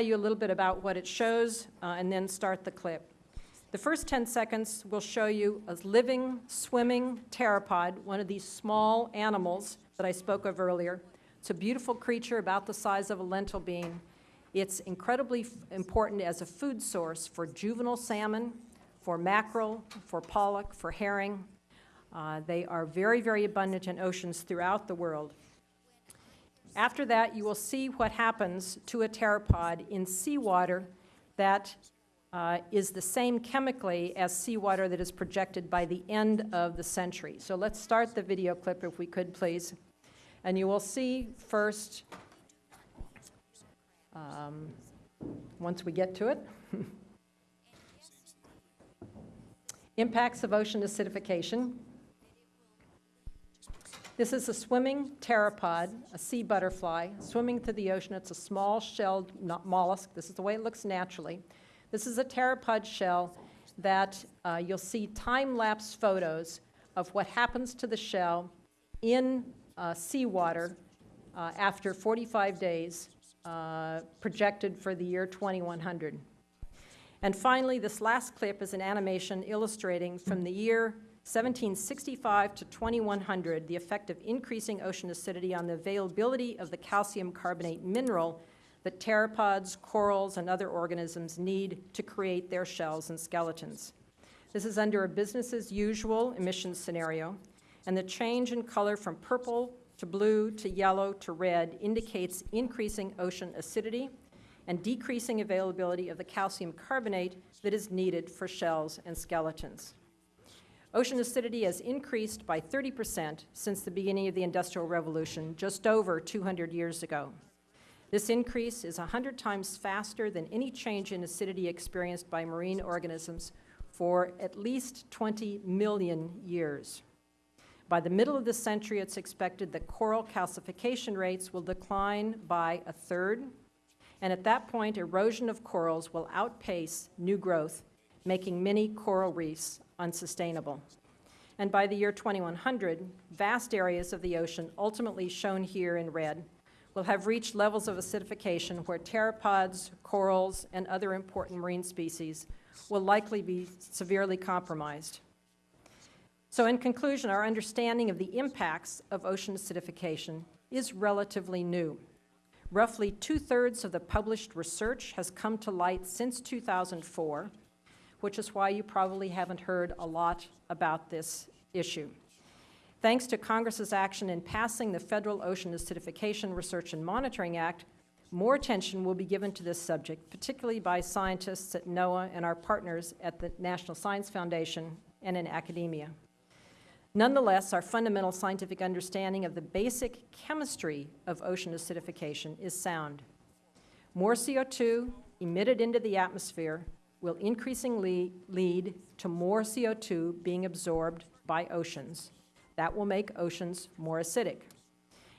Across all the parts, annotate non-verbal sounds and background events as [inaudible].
tell you a little bit about what it shows uh, and then start the clip. The first 10 seconds will show you a living, swimming pteropod, one of these small animals that I spoke of earlier. It's a beautiful creature about the size of a lentil bean. It's incredibly important as a food source for juvenile salmon, for mackerel, for pollock, for herring. Uh, they are very, very abundant in oceans throughout the world. After that, you will see what happens to a pteropod in seawater that uh, is the same chemically as seawater that is projected by the end of the century. So let's start the video clip if we could, please. And you will see first, um, once we get to it, [laughs] impacts of ocean acidification. This is a swimming pteropod, a sea butterfly, swimming through the ocean. It's a small shelled mollusk. This is the way it looks naturally. This is a pteropod shell that uh, you'll see time-lapse photos of what happens to the shell in uh, seawater uh, after 45 days uh, projected for the year 2100. And finally, this last clip is an animation illustrating from the year 1765 to 2100 the effect of increasing ocean acidity on the availability of the calcium carbonate mineral that pteropods, corals, and other organisms need to create their shells and skeletons. This is under a business as usual emissions scenario, and the change in color from purple to blue to yellow to red indicates increasing ocean acidity and decreasing availability of the calcium carbonate that is needed for shells and skeletons. Ocean acidity has increased by 30 percent since the beginning of the Industrial Revolution, just over 200 years ago. This increase is 100 times faster than any change in acidity experienced by marine organisms for at least 20 million years. By the middle of the century, it's expected that coral calcification rates will decline by a third, and at that point, erosion of corals will outpace new growth, making many coral reefs unsustainable. And by the year 2100, vast areas of the ocean, ultimately shown here in red, will have reached levels of acidification where pteropods, corals, and other important marine species will likely be severely compromised. So in conclusion, our understanding of the impacts of ocean acidification is relatively new. Roughly two-thirds of the published research has come to light since 2004, which is why you probably haven't heard a lot about this issue. Thanks to Congress's action in passing the Federal Ocean Acidification Research and Monitoring Act, more attention will be given to this subject, particularly by scientists at NOAA and our partners at the National Science Foundation and in academia. Nonetheless, our fundamental scientific understanding of the basic chemistry of ocean acidification is sound. More CO2 emitted into the atmosphere will increasingly lead to more CO2 being absorbed by oceans. That will make oceans more acidic.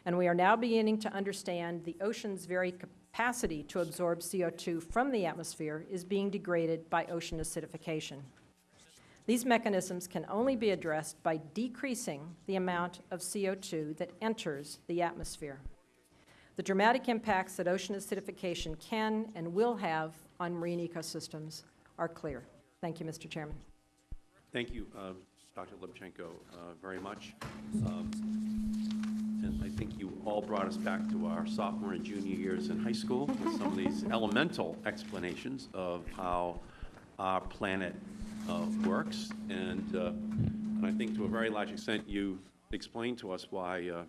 And we are now beginning to understand the ocean's very capacity to absorb CO2 from the atmosphere is being degraded by ocean acidification. These mechanisms can only be addressed by decreasing the amount of CO2 that enters the atmosphere. The dramatic impacts that ocean acidification can and will have on marine ecosystems are clear. Thank you, Mr. Chairman. Thank you, uh, Dr. Lubchenco, uh, very much. Um, and I think you all brought us back to our sophomore and junior years in high school with some of these [laughs] elemental explanations of how our planet uh, works. And, uh, and I think to a very large extent you explained to us why uh,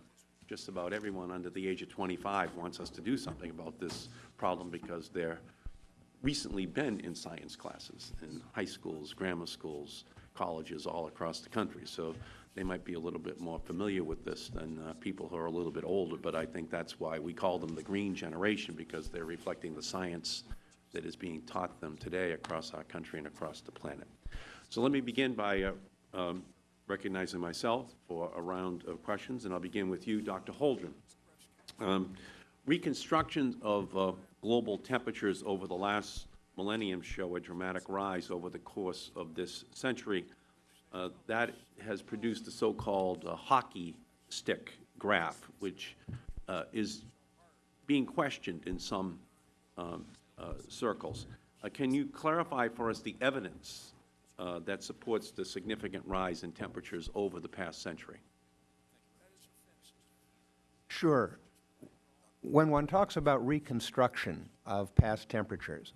just about everyone under the age of 25 wants us to do something about this problem because they're recently been in science classes in high schools, grammar schools, colleges all across the country. So they might be a little bit more familiar with this than uh, people who are a little bit older, but I think that's why we call them the green generation, because they're reflecting the science that is being taught them today across our country and across the planet. So let me begin by uh, um, recognizing myself for a round of questions, and I'll begin with you, Dr. Holdren. Um, reconstruction of uh, global temperatures over the last millennium show a dramatic rise over the course of this century. Uh, that has produced the so-called uh, hockey stick graph, which uh, is being questioned in some um, uh, circles. Uh, Can you clarify for us the evidence uh, that supports the significant rise in temperatures over the past century? Sure. When one talks about reconstruction of past temperatures,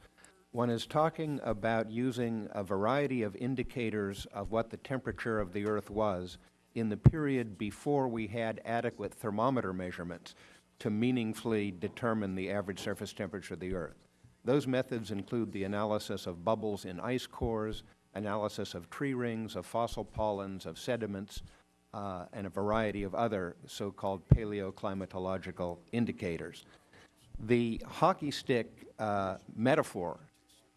one is talking about using a variety of indicators of what the temperature of the Earth was in the period before we had adequate thermometer measurements to meaningfully determine the average surface temperature of the Earth. Those methods include the analysis of bubbles in ice cores, analysis of tree rings, of fossil pollens, of sediments, uh, and a variety of other so-called paleoclimatological indicators. The hockey stick uh, metaphor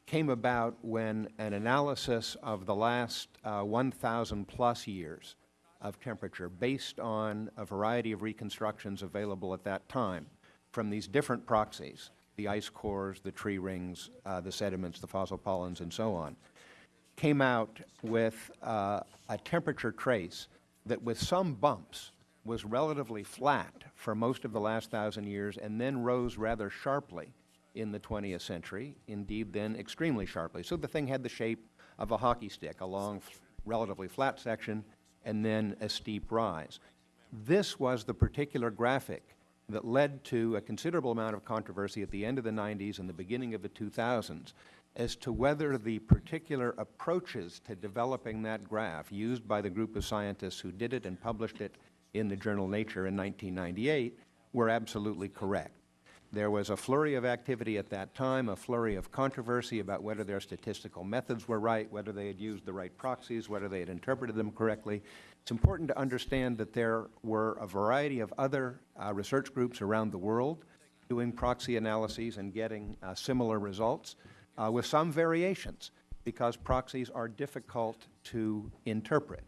came about when an analysis of the last uh, 1,000 plus years of temperature based on a variety of reconstructions available at that time from these different proxies, the ice cores, the tree rings, uh, the sediments, the fossil pollens, and so on, came out with uh, a temperature trace that with some bumps was relatively flat for most of the last thousand years and then rose rather sharply in the 20th century, indeed then extremely sharply. So the thing had the shape of a hockey stick, a long, relatively flat section, and then a steep rise. This was the particular graphic that led to a considerable amount of controversy at the end of the 90s and the beginning of the 2000s as to whether the particular approaches to developing that graph used by the group of scientists who did it and published it in the journal Nature in 1998 were absolutely correct. There was a flurry of activity at that time, a flurry of controversy about whether their statistical methods were right, whether they had used the right proxies, whether they had interpreted them correctly. It's important to understand that there were a variety of other uh, research groups around the world doing proxy analyses and getting uh, similar results uh, with some variations because proxies are difficult to interpret.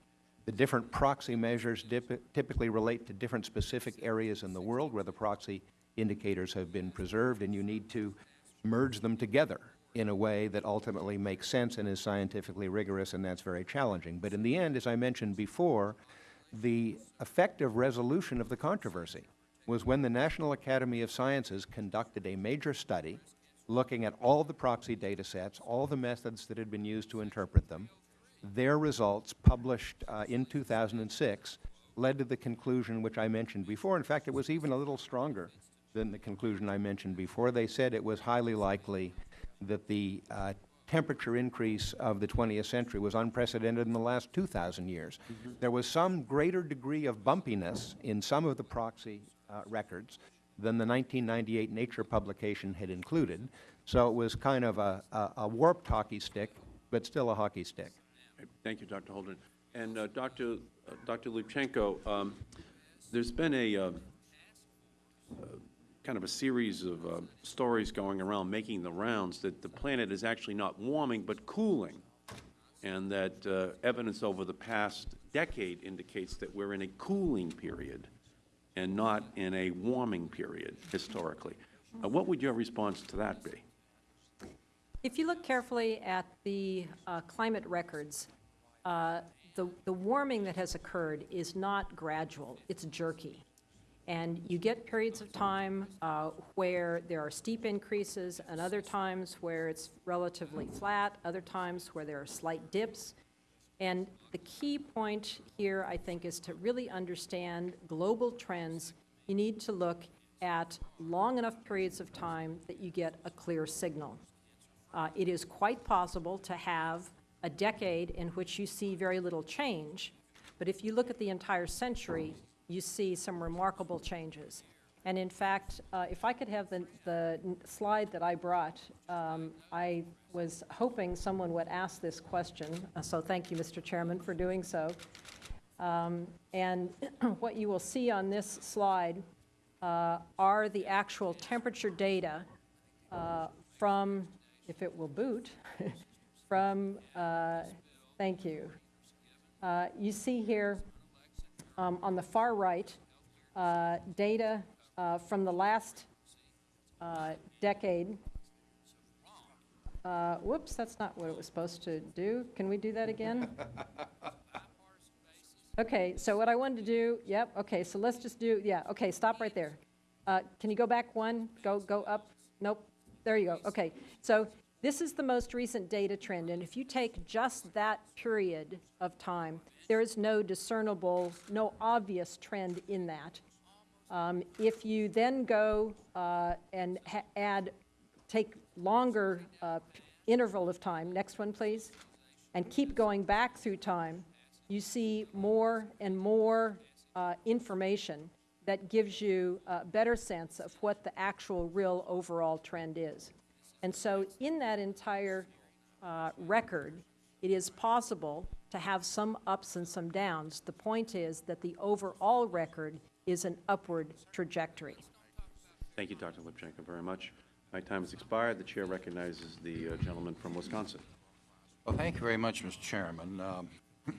The different proxy measures typically relate to different specific areas in the world where the proxy indicators have been preserved, and you need to merge them together in a way that ultimately makes sense and is scientifically rigorous, and that's very challenging. But in the end, as I mentioned before, the effective resolution of the controversy was when the National Academy of Sciences conducted a major study looking at all the proxy data sets, all the methods that had been used to interpret them. Their results, published uh, in 2006, led to the conclusion which I mentioned before. In fact, it was even a little stronger than the conclusion I mentioned before. They said it was highly likely that the uh, temperature increase of the 20th century was unprecedented in the last 2,000 years. There was some greater degree of bumpiness in some of the proxy uh, records than the 1998 Nature publication had included. So it was kind of a, a, a warped hockey stick, but still a hockey stick. Thank you, Dr. Holdren. And uh, Dr. uh, Dr. Lubchenco, um, there's been a uh, kind of a series of uh, stories going around making the rounds that the planet is actually not warming but cooling, and that uh, evidence over the past decade indicates that we're in a cooling period and not in a warming period historically. Uh, What would your response to that be? If you look carefully at the uh, climate records, uh, the, the warming that has occurred is not gradual, it's jerky. And you get periods of time uh, where there are steep increases, and other times where it's relatively flat, other times where there are slight dips. And the key point here, I think, is to really understand global trends. You need to look at long enough periods of time that you get a clear signal. Uh, It is quite possible to have a decade in which you see very little change, but if you look at the entire century, you see some remarkable changes. And in fact, uh, if I could have the, the slide that I brought, um, I was hoping someone would ask this question, uh, so thank you, Mr. Chairman, for doing so. Um, And [clears throat] what you will see on this slide uh, are the actual temperature data uh, from, if it will boot, [laughs] from, uh, thank you. Uh, You see here um, on the far right, uh, data uh, from the last uh, decade. Uh, Whoops, that's not what it was supposed to do. Can we do that again? Okay, so what I wanted to do, yep, okay, so let's just do, yeah, okay, stop right there. Uh, Can you go back one? Go, go up? Nope. there you go, okay. So this is the most recent data trend, and if you take just that period of time, there is no discernible, no obvious trend in that. Um, If you then go uh, and add, take longer uh, interval of time, next one, please, and keep going back through time, you see more and more uh, information that gives you a better sense of what the actual real overall trend is. And so in that entire uh, record, it is possible to have some ups and some downs. The point is that the overall record is an upward trajectory. Thank you, Dr. Lubchenco, very much. My time has expired. The chair recognizes the uh, gentleman from Wisconsin. Well, thank you very much, Mr. Chairman. Um, [laughs]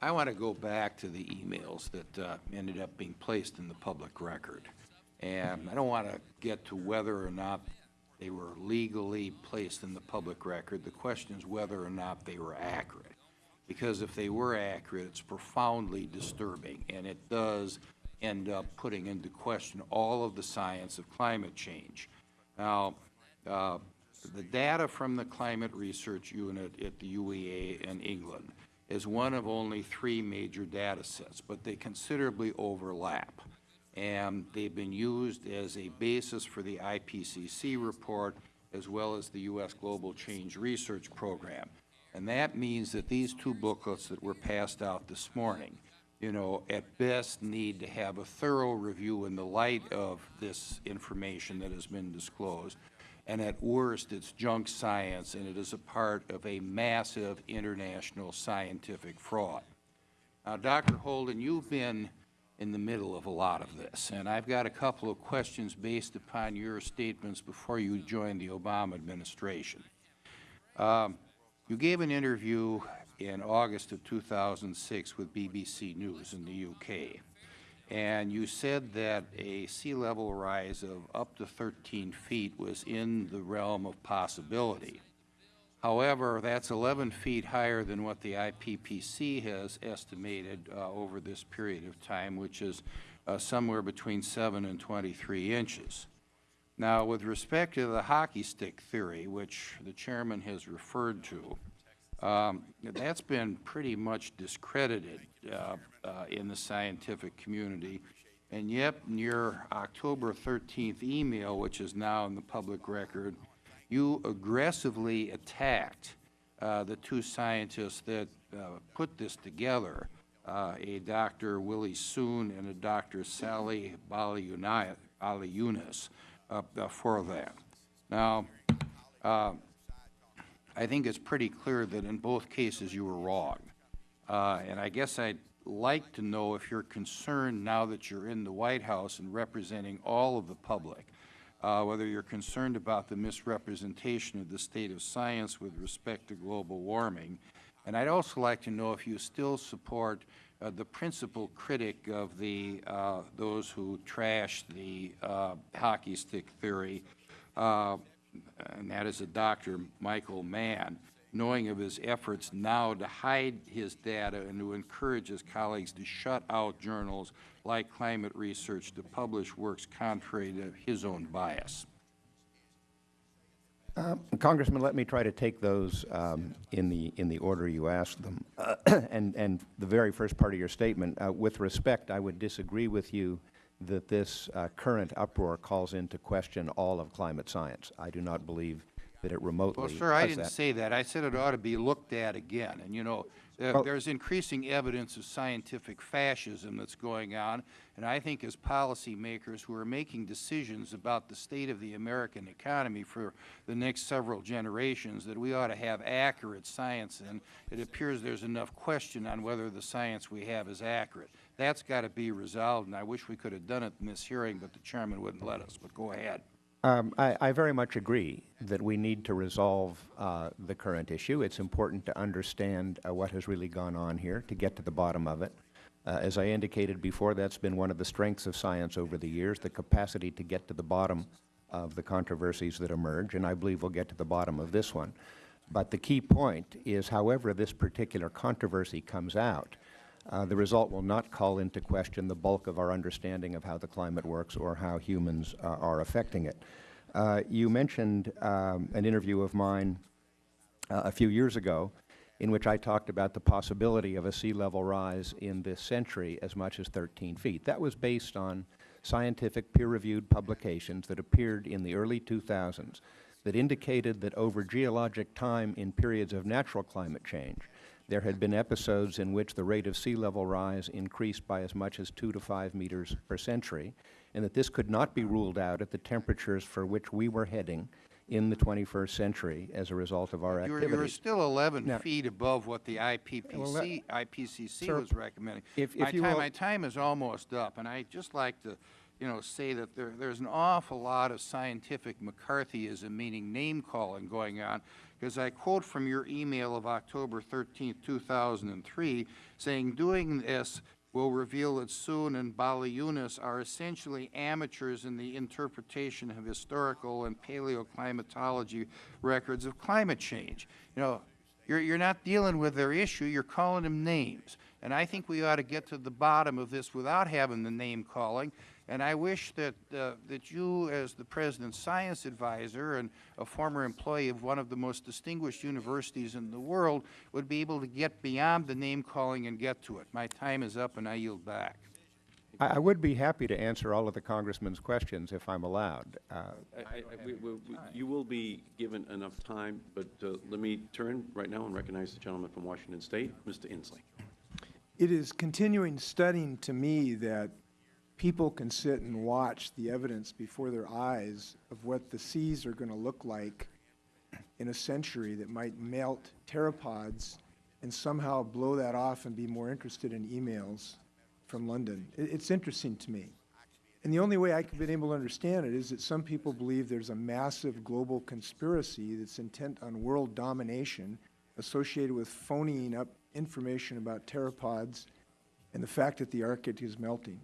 I want to go back to the emails that uh, ended up being placed in the public record. And I don't want to get to whether or not they were legally placed in the public record. The question is whether or not they were accurate. Because if they were accurate, it's profoundly disturbing, and it does end up putting into question all of the science of climate change. Now, uh, the data from the Climate Research Unit at the UEA in England is one of only three major data sets, but they considerably overlap. And they've been used as a basis for the IPCC report as well as the U.S. Global Change Research Program. And that means that these two booklets that were passed out this morning, you know, at best need to have a thorough review in the light of this information that has been disclosed. And at worst, it's junk science, and it is a part of a massive international scientific fraud. Now, Dr. Holdren, you've been in the middle of a lot of this, and I've got a couple of questions based upon your statements before you joined the Obama administration. Um, you gave an interview in August of 2006 with BBC News in the UK, and you said that a sea level rise of up to 13 feet was in the realm of possibility. However, that's 11 feet higher than what the IPPC has estimated uh, over this period of time, which is uh, somewhere between 7 and 23 inches. Now, with respect to the hockey stick theory, which the chairman has referred to, um, that's been pretty much discredited uh, uh, in the scientific community. And yet, in your October 13th email, which is now in the public record, you aggressively attacked uh, the two scientists that uh, put this together, uh, a Dr. Willie Soon and a Dr. Sally Baliunas, uh, for that. Now, I think it's pretty clear that in both cases you were wrong. Uh, and I guess I'd like to know if you're concerned now that you're in the White House and representing all of the public, uh, whether you're concerned about the misrepresentation of the state of science with respect to global warming. And I'd also like to know if you still support uh, the principal critic of the uh, those who trash the uh, hockey stick theory, uh, and that is a Dr. Michael Mann, knowing of his efforts now to hide his data and to encourage his colleagues to shut out journals like Climate Research to publish works contrary to his own bias. Congressman, let me try to take those um, in the, in the order you asked them. [coughs] And, and the very first part of your statement, uh, with respect, I would disagree with you that this uh, current uproar calls into question all of climate science. I do not believe that it remotely Well, sir, I didn't that. say that. I said it ought to be looked at again. And, you know, uh, Well- there's increasing evidence of scientific fascism that's going on, and I think as policymakers who are making decisions about the state of the American economy for the next several generations, that we ought to have accurate science, and it appears there's enough question on whether the science we have is accurate. That's got to be resolved, and I wish we could have done it in this hearing, but the chairman wouldn't let us. But go ahead. Um, I, I very much agree that we need to resolve uh, the current issue. It's important to understand uh, what has really gone on here to get to the bottom of it. Uh, as I indicated before, that's been one of the strengths of science over the years, the capacity to get to the bottom of the controversies that emerge, and I believe we'll get to the bottom of this one. But the key point is, however this particular controversy comes out, uh, the result will not call into question the bulk of our understanding of how the climate works or how humans uh, are affecting it. Uh, you mentioned um, an interview of mine uh, a few years ago in which I talked about the possibility of a sea level rise in this century as much as 13 feet. That was based on scientific peer-reviewed publications that appeared in the early 2000s that indicated that over geologic time in periods of natural climate change, there had been episodes in which the rate of sea level rise increased by as much as 2 to 5 meters per century, and that this could not be ruled out at the temperatures for which we were heading in the 21st century as a result of our You're, activities. you're still 11 Now- feet above what the Well, IPPC, IPCC sir, was recommending. if- if My time, will- my time is almost up, and I'd just like to, you know, say that there, there's an awful lot of scientific McCarthyism, meaning name-calling going on, because I quote from your email of October 13th, 2003, saying, "Doing this will reveal that Soon and Baliunas are essentially amateurs in the interpretation of historical and paleoclimatology records of climate change. You know, you're, you're not dealing with their issue, you're calling them names. And I think we ought to get to the bottom of this without having the name calling. And I wish that, uh, that you, as the President's science advisor and a former employee of one of the most distinguished universities in the world, would be able to get beyond the name calling and get to it. My time is up and I yield back. I, I would be happy to answer all of the Congressman's questions if I'm allowed. Uh, I- I- I- we- we- we- You will be given enough time, but uh, let me turn right now and recognize the gentleman from Washington State, Mr. Inslee. It is continuing studying to me that people can sit and watch the evidence before their eyes of what the seas are going to look like in a century that might melt pteropods and somehow blow that off and be more interested in emails from London. It, it's interesting to me. And the only way I've been able to understand it is that some people believe there's a massive global conspiracy that's intent on world domination associated with phoning up information about pteropods and the fact that the Arctic is melting.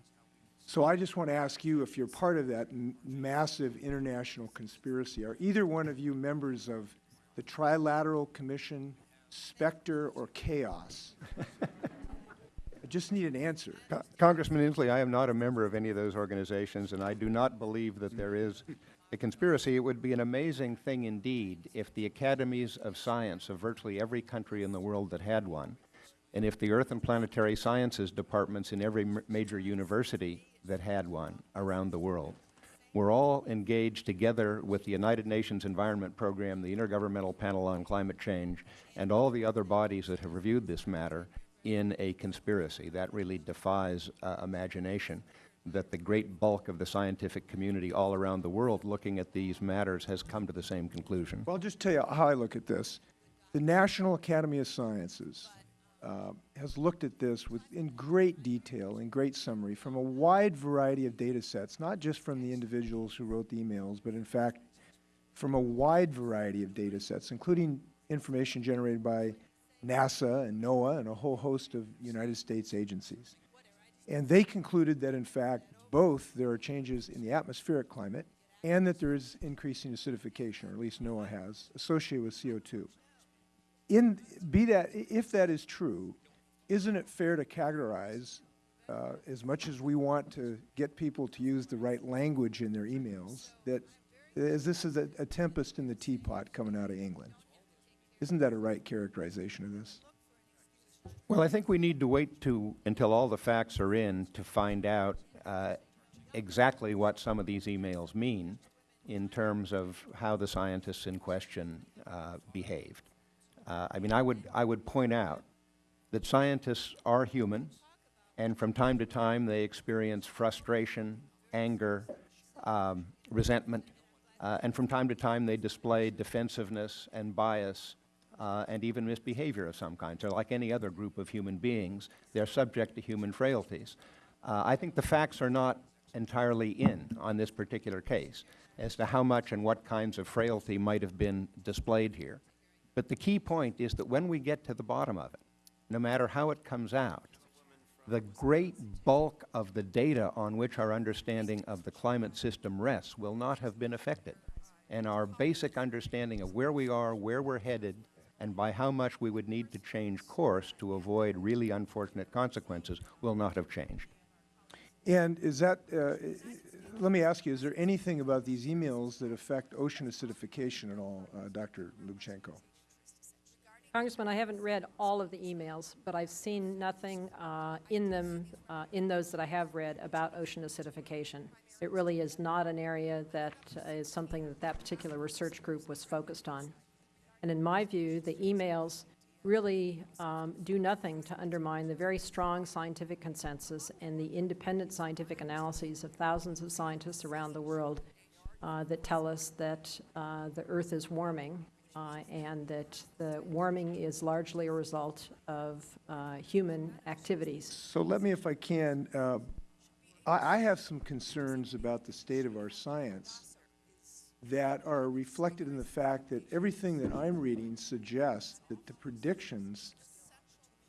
So I just want to ask you if you're part of that m- massive international conspiracy. Are either one of you members of the Trilateral Commission, Spectre, or KAOS? [laughs] I just need an answer. Co- Congressman Inslee, I am not a member of any of those organizations, and I do not believe that there is a conspiracy. It would be an amazing thing indeed if the academies of science of virtually every country in the world that had one, and if the Earth and Planetary Sciences departments in every major university that had one around the world, were all engaged together with the United Nations Environment Program, the Intergovernmental Panel on Climate Change, and all the other bodies that have reviewed this matter in a conspiracy. That really defies uh, imagination, that the great bulk of the scientific community all around the world looking at these matters has come to the same conclusion. Well, I'll just tell you how I look at this. The National Academy of Sciences uh, has looked at this with, in great detail, in great summary, from a wide variety of data sets, not just from the individuals who wrote the emails, but in fact, from a wide variety of data sets, including information generated by NASA and NOAA and a whole host of United States agencies. And they concluded that, in fact, both there are changes in the atmospheric climate and that there is increasing acidification, or at least NOAA has, associated with CO2. In, be that, if that is true, isn't it fair to categorize, uh, as much as we want to get people to use the right language in their emails, that as this is a, a tempest in the teapot coming out of England? Isn't that a right characterization of this? Well, I think we need to wait to, until all the facts are in to find out uh, exactly what some of these emails mean in terms of how the scientists in question uh, behaved. Uh, I mean, I would, I would point out that scientists are human, and from time to time they experience frustration, anger, um, resentment, uh, and from time to time they display defensiveness and bias uh, and even misbehavior of some kind. So like any other group of human beings, they're subject to human frailties. Uh, I think the facts are not entirely in on this particular case as to how much and what kinds of frailty might have been displayed here. But the key point is that when we get to the bottom of it, no matter how it comes out, the great bulk of the data on which our understanding of the climate system rests will not have been affected. And our basic understanding of where we are, where we're headed, and by how much we would need to change course to avoid really unfortunate consequences will not have changed. And is that, uh, let me ask you, is there anything about these emails that affect ocean acidification at all, uh, Dr. Lubchenco? Congressman, I haven't read all of the emails, but I've seen nothing uh, in them, uh, in those that I have read, about ocean acidification. It really is not an area that is something that that particular research group was focused on. And in my view, the emails really um, do nothing to undermine the very strong scientific consensus and the independent scientific analyses of thousands of scientists around the world uh, that tell us that uh, the Earth is warming uh, and that the warming is largely a result of uh, human activities. So let me, if I can, uh, I, I have some concerns about the state of our science that are reflected in the fact that everything that I'm reading suggests that the predictions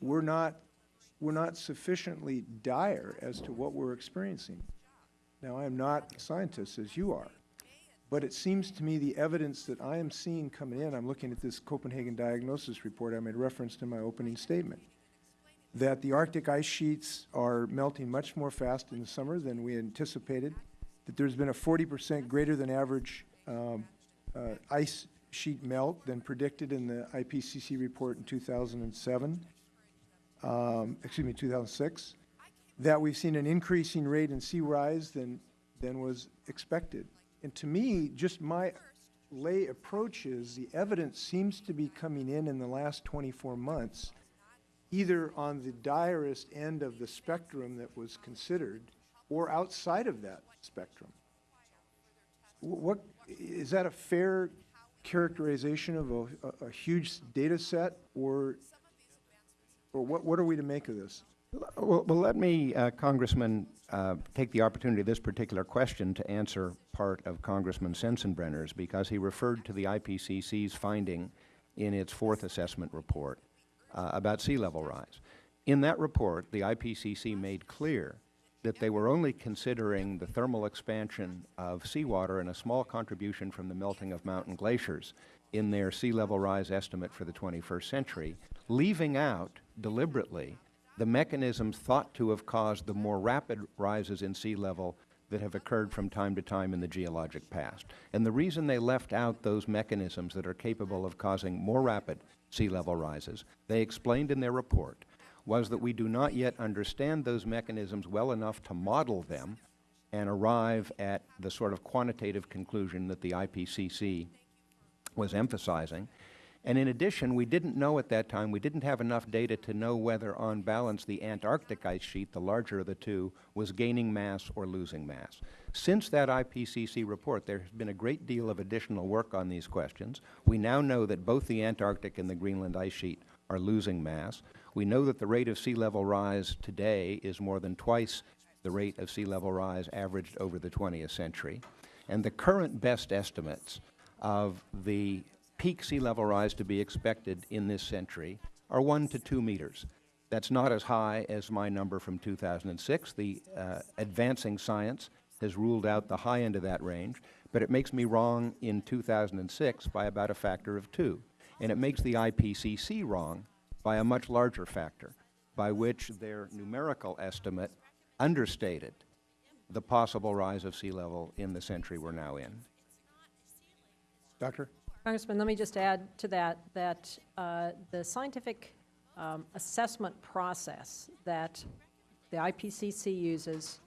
were not, were not sufficiently dire as to what we're experiencing. Now, I am not a scientist, as you are, but it seems to me the evidence that I am seeing coming in, I'm looking at this Copenhagen Diagnosis Report I made reference to in my opening statement, that the Arctic ice sheets are melting much more fast in the summer than we anticipated, that there's been a 40 percent greater than average um, uh, ice sheet melt than predicted in the IPCC report in 2007, um, excuse me, 2006, that we've seen an increasing rate in sea rise than, than was expected. And to me, just my lay approach is the evidence seems to be coming in in the last 24 months either on the direst end of the spectrum that was considered or outside of that spectrum. Wh- What, is that a fair characterization of a, a- a huge data set or, or what, what are we to make of this? Well, well, let me, uh, Congressman, uh, take the opportunity of this particular question to answer part of Congressman Sensenbrenner's, because he referred to the IPCC's finding in its fourth assessment report uh, about sea level rise. In that report, the IPCC made clear that they were only considering the thermal expansion of seawater and a small contribution from the melting of mountain glaciers in their sea level rise estimate for the 21st century, leaving out deliberately the mechanisms thought to have caused the more rapid rises in sea level that have occurred from time to time in the geologic past. And the reason they left out those mechanisms that are capable of causing more rapid sea level rises, they explained in their report, was that we do not yet understand those mechanisms well enough to model them and arrive at the sort of quantitative conclusion that the IPCC was emphasizing. And in addition, we didn't know at that time, we didn't have enough data to know whether on balance the Antarctic ice sheet, the larger of the two, was gaining mass or losing mass. Since that IPCC report, there has been a great deal of additional work on these questions. We now know that both the Antarctic and the Greenland ice sheet are losing mass. We know that the rate of sea level rise today is more than twice the rate of sea level rise averaged over the 20th century. And the current best estimates of the peak sea level rise to be expected in this century are one to two meters. That's not as high as my number from 2006. The uh, advancing science has ruled out the high end of that range, but it makes me wrong in 2006 by about a factor of two. And it makes the IPCC wrong by a much larger factor, by which their numerical estimate understated the possible rise of sea level in the century we're now in. Doctor? Congressman, let me just add to that, that uh, the scientific um, assessment process that the IPCC uses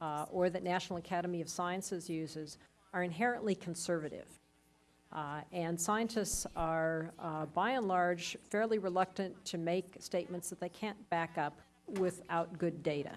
uh, or that National Academy of Sciences uses are inherently conservative. Uh, And scientists are, uh, by and large, fairly reluctant to make statements that they can't back up without good data.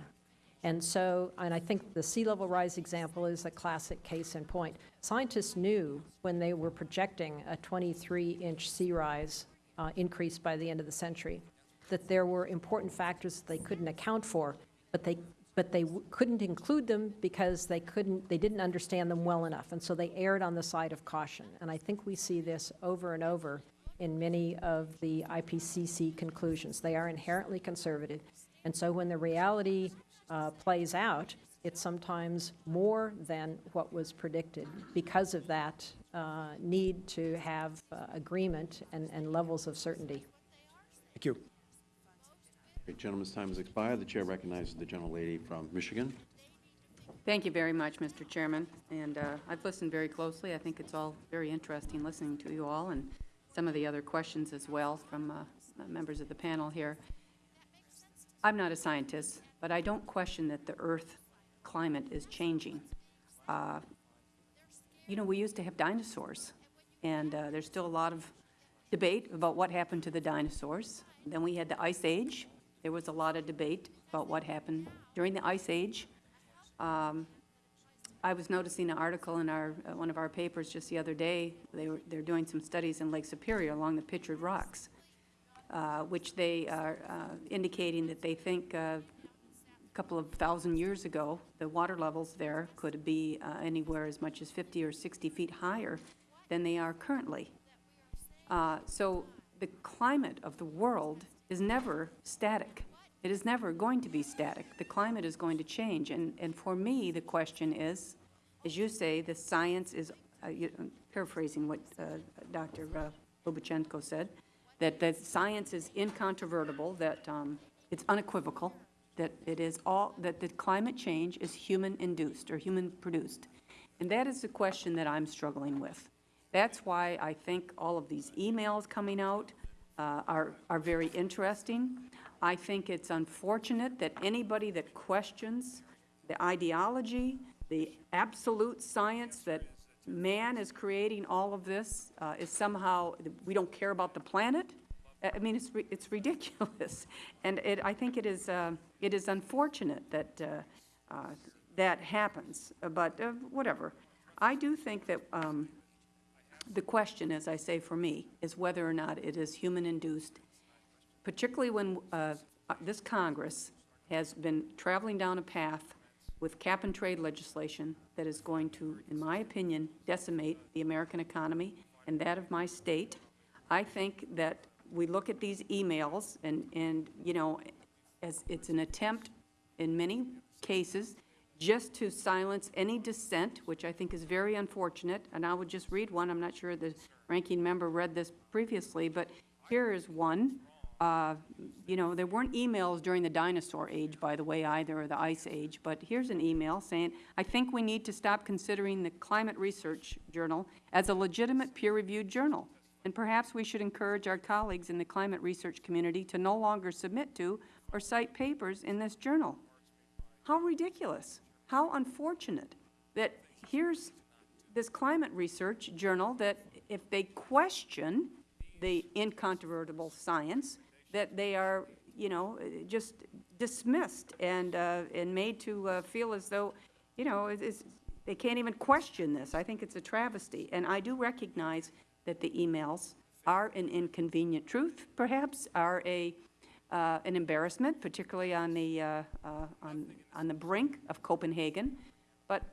And so, and I think the sea level rise example is a classic case in point. Scientists knew when they were projecting a 23-inch sea rise uh, increase by the end of the century, that there were important factors that they couldn't account for, but they, but they couldn't include them because they couldn't, they didn't understand them well enough. And so they erred on the side of caution. And I think we see this over and over in many of the IPCC conclusions. They are inherently conservative. And so when the reality uh, plays out, it's sometimes more than what was predicted because of that uh, need to have uh, agreement and, and levels of certainty. Thank you. The gentleman's time has expired. The chair recognizes the gentlelady from Michigan. Thank you very much, Mr. Chairman, and uh, I've listened very closely. I think it's all very interesting listening to you all and some of the other questions as well from uh, members of the panel here. I'm not a scientist, but I don't question that the Earth climate is changing. Uh, You know, we used to have dinosaurs, and uh, there's still a lot of debate about what happened to the dinosaurs. Then we had the Ice Age. There was a lot of debate about what happened during the Ice Age. Um, I was noticing an article in our, uh, one of our papers just the other day. They were, they're doing some studies in Lake Superior along the Pictured Rocks, which they are uh, indicating that they think uh, a couple of thousand years ago, the water levels there could be uh, anywhere as much as 50 or 60 feet higher than they are currently. Uh, So the climate of the world is never static. It is never going to be static. The climate is going to change. And, and for me, the question is, as you say, the science is, uh, you- paraphrasing what uh, Dr. uh, Lubachenko said, that the science is incontrovertible, that um, it's unequivocal, that it is all, that the climate change is human-induced or human-produced. And that is the question that I'm struggling with. That's why I think all of these emails coming out uh, are, are very interesting. I think it's unfortunate that anybody that questions the ideology, the absolute science that man is creating all of this uh, is somehow, we don't care about the planet. I mean, it's, it's ridiculous. [laughs] And it, I think it is, uh, it is unfortunate that uh, uh, that happens, but uh, whatever. I do think that um, the question, as I say for me, is whether or not it is human-induced, particularly when uh, this Congress has been traveling down a path with cap-and-trade legislation that is going to, in my opinion, decimate the American economy and that of my state. I think that we look at these emails and, and, you know, as it's an attempt in many cases just to silence any dissent, which I think is very unfortunate. And I would just read one. I'm not sure the ranking member read this previously, but here is one. Uh, You know, there weren't emails during the dinosaur age, by the way, either, or the ice age, but here's an email saying, "I think we need to stop considering the Climate Research Journal as a legitimate peer-reviewed journal, and perhaps we should encourage our colleagues in the climate research community to no longer submit to or cite papers in this journal." How ridiculous, how unfortunate that here's this climate research journal that if they question the incontrovertible science, that they are, you know, just dismissed and, uh, and made to uh, feel as though, you know, they can't even question this. I think it's a travesty. And I do recognize that the emails are an inconvenient truth, perhaps, are a, uh, an embarrassment, particularly on the, uh, uh, on, on the brink of Copenhagen. But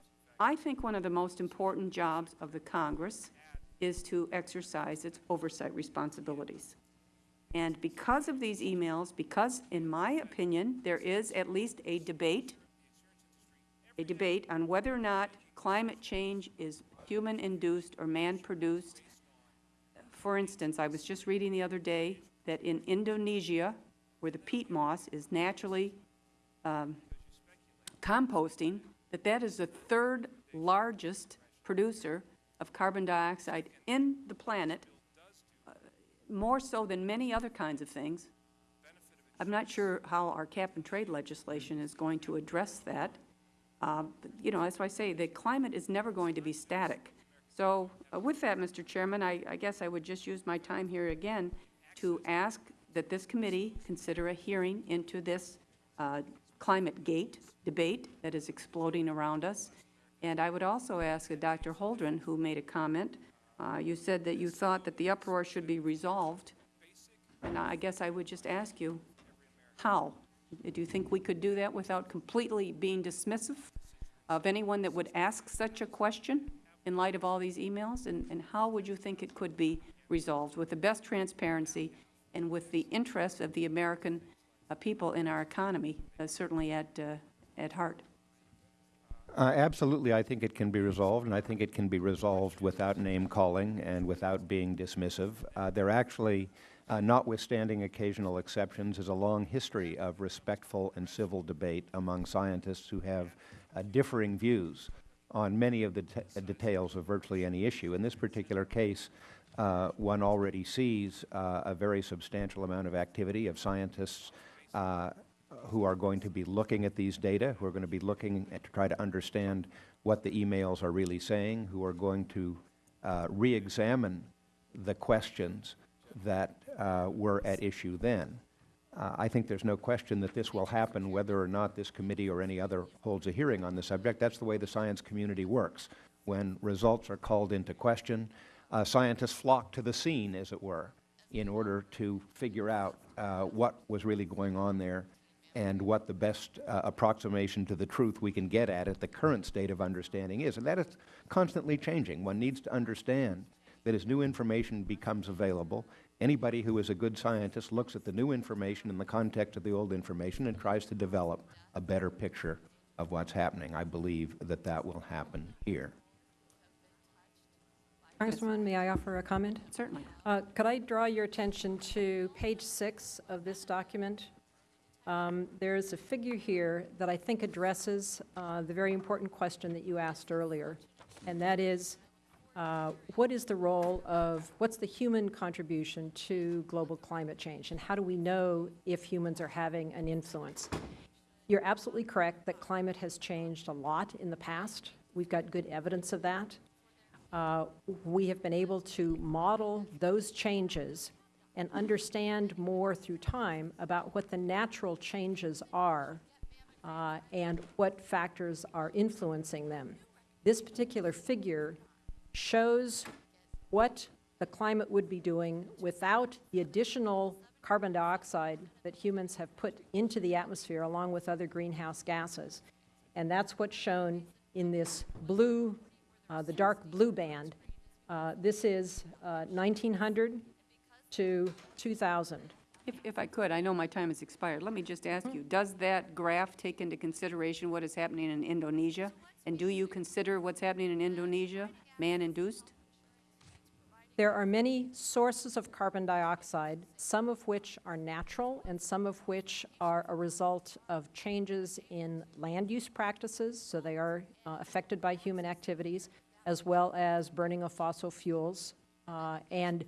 I think one of the most important jobs of the Congress is to exercise its oversight responsibilities. And because of these emails, because, in my opinion, there is at least a debate, a debate on whether or not climate change is human-induced or man-produced. For instance, I was just reading the other day that in Indonesia, where the peat moss is naturally um, composting, that that is the third largest producer of carbon dioxide in the planet, uh, more so than many other kinds of things. I'm not sure how our cap-and-trade legislation is going to address that. Uh, but, You know, that's why I say, the climate is never going to be static. So uh, with that, Mr. Chairman, I, I guess I would just use my time here again to ask that this committee consider a hearing into this uh, climate gate debate that is exploding around us. And I would also ask Dr. Holdren, who made a comment, uh, you said that you thought that the uproar should be resolved. And I guess I would just ask you, how? Do you think we could do that without completely being dismissive of anyone that would ask such a question in light of all these emails? And, and how would you think it could be resolved with the best transparency and with the interests of the American uh, people in our economy uh, certainly at, uh, at heart? Uh, Absolutely, I think it can be resolved, and I think it can be resolved without name-calling and without being dismissive. Uh, There actually, uh, notwithstanding occasional exceptions, is a long history of respectful and civil debate among scientists who have uh, differing views on many of the details of virtually any issue. In this particular case, uh, one already sees uh, a very substantial amount of activity of scientists who are going to be looking at these data, who are going to be looking at, to try to understand what the emails are really saying, who are going to uh, re-examine the questions that uh, were at issue then. Uh, I think there's no question that this will happen whether or not this committee or any other holds a hearing on the subject. That's the way the science community works. When results are called into question, uh, scientists flock to the scene, as it were, in order to figure out uh, what was really going on there and what the best uh, approximation to the truth we can get at at the current state of understanding is. And that is constantly changing. One needs to understand that as new information becomes available, anybody who is a good scientist looks at the new information in the context of the old information and tries to develop a better picture of what's happening. I believe that that will happen here. Congresswoman, may I offer a comment? Certainly. Uh, Could I draw your attention to page six of this document? Um, There's a figure here that I think addresses uh, the very important question that you asked earlier, and that is, uh, what is the role of, what's the human contribution to global climate change, and how do we know if humans are having an influence? You're absolutely correct that climate has changed a lot in the past. We've got good evidence of that. Uh, we have been able to model those changes and understand more through time about what the natural changes are uh, and what factors are influencing them. This particular figure shows what the climate would be doing without the additional carbon dioxide that humans have put into the atmosphere along with other greenhouse gases. And that's what's shown in this blue, uh, the dark blue band. Uh, This is uh, 1900 to 2000. If, if I could, I know my time has expired. Let me just ask you, does that graph take into consideration what is happening in Indonesia? And do you consider what's happening in Indonesia man-induced? There are many sources of carbon dioxide, some of which are natural and some of which are a result of changes in land use practices, so they are uh, affected by human activities, as well as burning of fossil fuels. Uh, And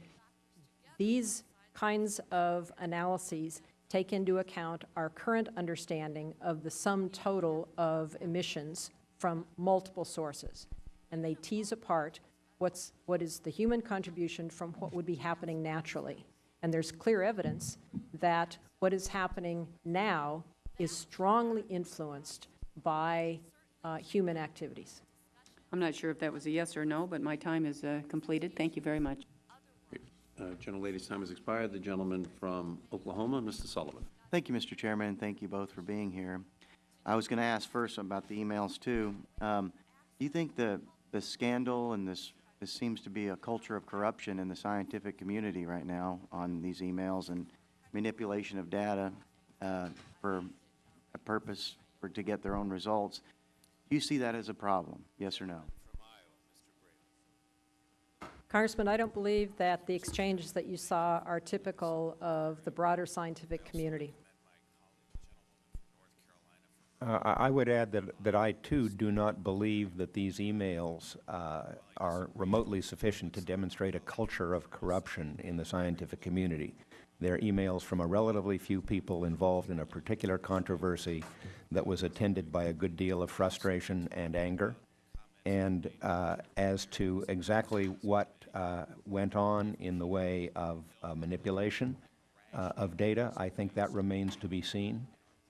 these kinds of analyses take into account our current understanding of the sum total of emissions from multiple sources. And they tease apart what's, what is the human contribution from what would be happening naturally. And there's clear evidence that what is happening now is strongly influenced by uh, human activities. I'm not sure if that was a yes or no, but my time is uh, completed. Thank you very much. Uh, Gentlelady's time has expired. The gentleman from Oklahoma, Mr. Sullivan. Thank you, Mr. Chairman, and thank you both for being here. I was going to ask first about the emails, too. Um, Do you think the, the scandal and this, this seems to be a culture of corruption in the scientific community right now on these emails and manipulation of data uh, for a purpose, for, to get their own results? Do you see that as a problem, yes or no? Congressman, I don't believe that the exchanges that you saw are typical of the broader scientific community. Uh, I would add that, that I too do not believe that these emails uh, are remotely sufficient to demonstrate a culture of corruption in the scientific community. They're emails from a relatively few people involved in a particular controversy that was attended by a good deal of frustration and anger. And uh, as to exactly what uh, went on in the way of uh, manipulation uh, of data, I think that remains to be seen.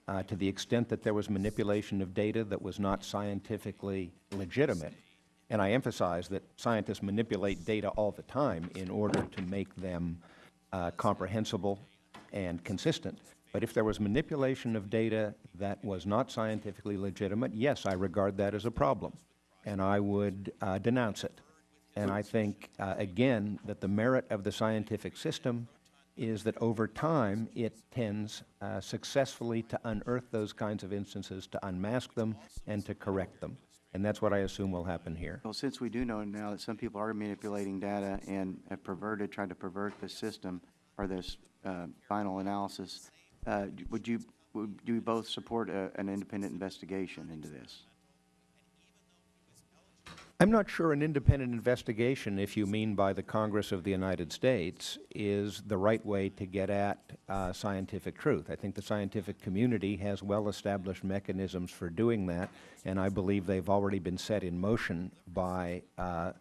Uh, to the extent that there was manipulation of data that was not scientifically legitimate, and I emphasize that scientists manipulate data all the time in order to make them uh, comprehensible and consistent. But if there was manipulation of data that was not scientifically legitimate, yes, I regard that as a problem, and I would uh, denounce it. And I think, uh, again, that the merit of the scientific system is that over time, it tends uh, successfully to unearth those kinds of instances, to unmask them, and to correct them. And that's what I assume will happen here. Well, since we do know now that some people are manipulating data and have perverted, tried to pervert the system or this uh, final analysis, uh, would you, would you both support a- an independent investigation into this? I'm not sure an independent investigation, if you mean by the Congress of the United States, is the right way to get at uh, scientific truth. I think the scientific community has well-established mechanisms for doing that, and I believe they've already been set in motion by, uh,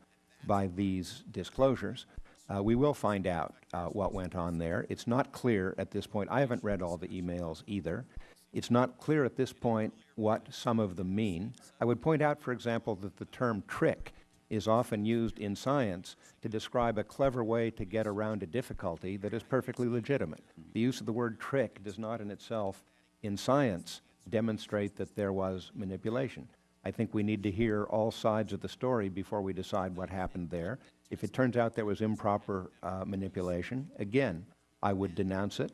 by these disclosures. Uh, we will find out uh, what went on there. It's not clear at this point. I haven't read all the emails either. It's not clear at this point what some of them mean. I would point out, for example, that the term trick is often used in science to describe a clever way to get around a difficulty that is perfectly legitimate. The use of the word trick does not in itself, in science, demonstrate that there was manipulation. I think we need to hear all sides of the story before we decide what happened there. If it turns out there was improper uh, manipulation, again, I would denounce it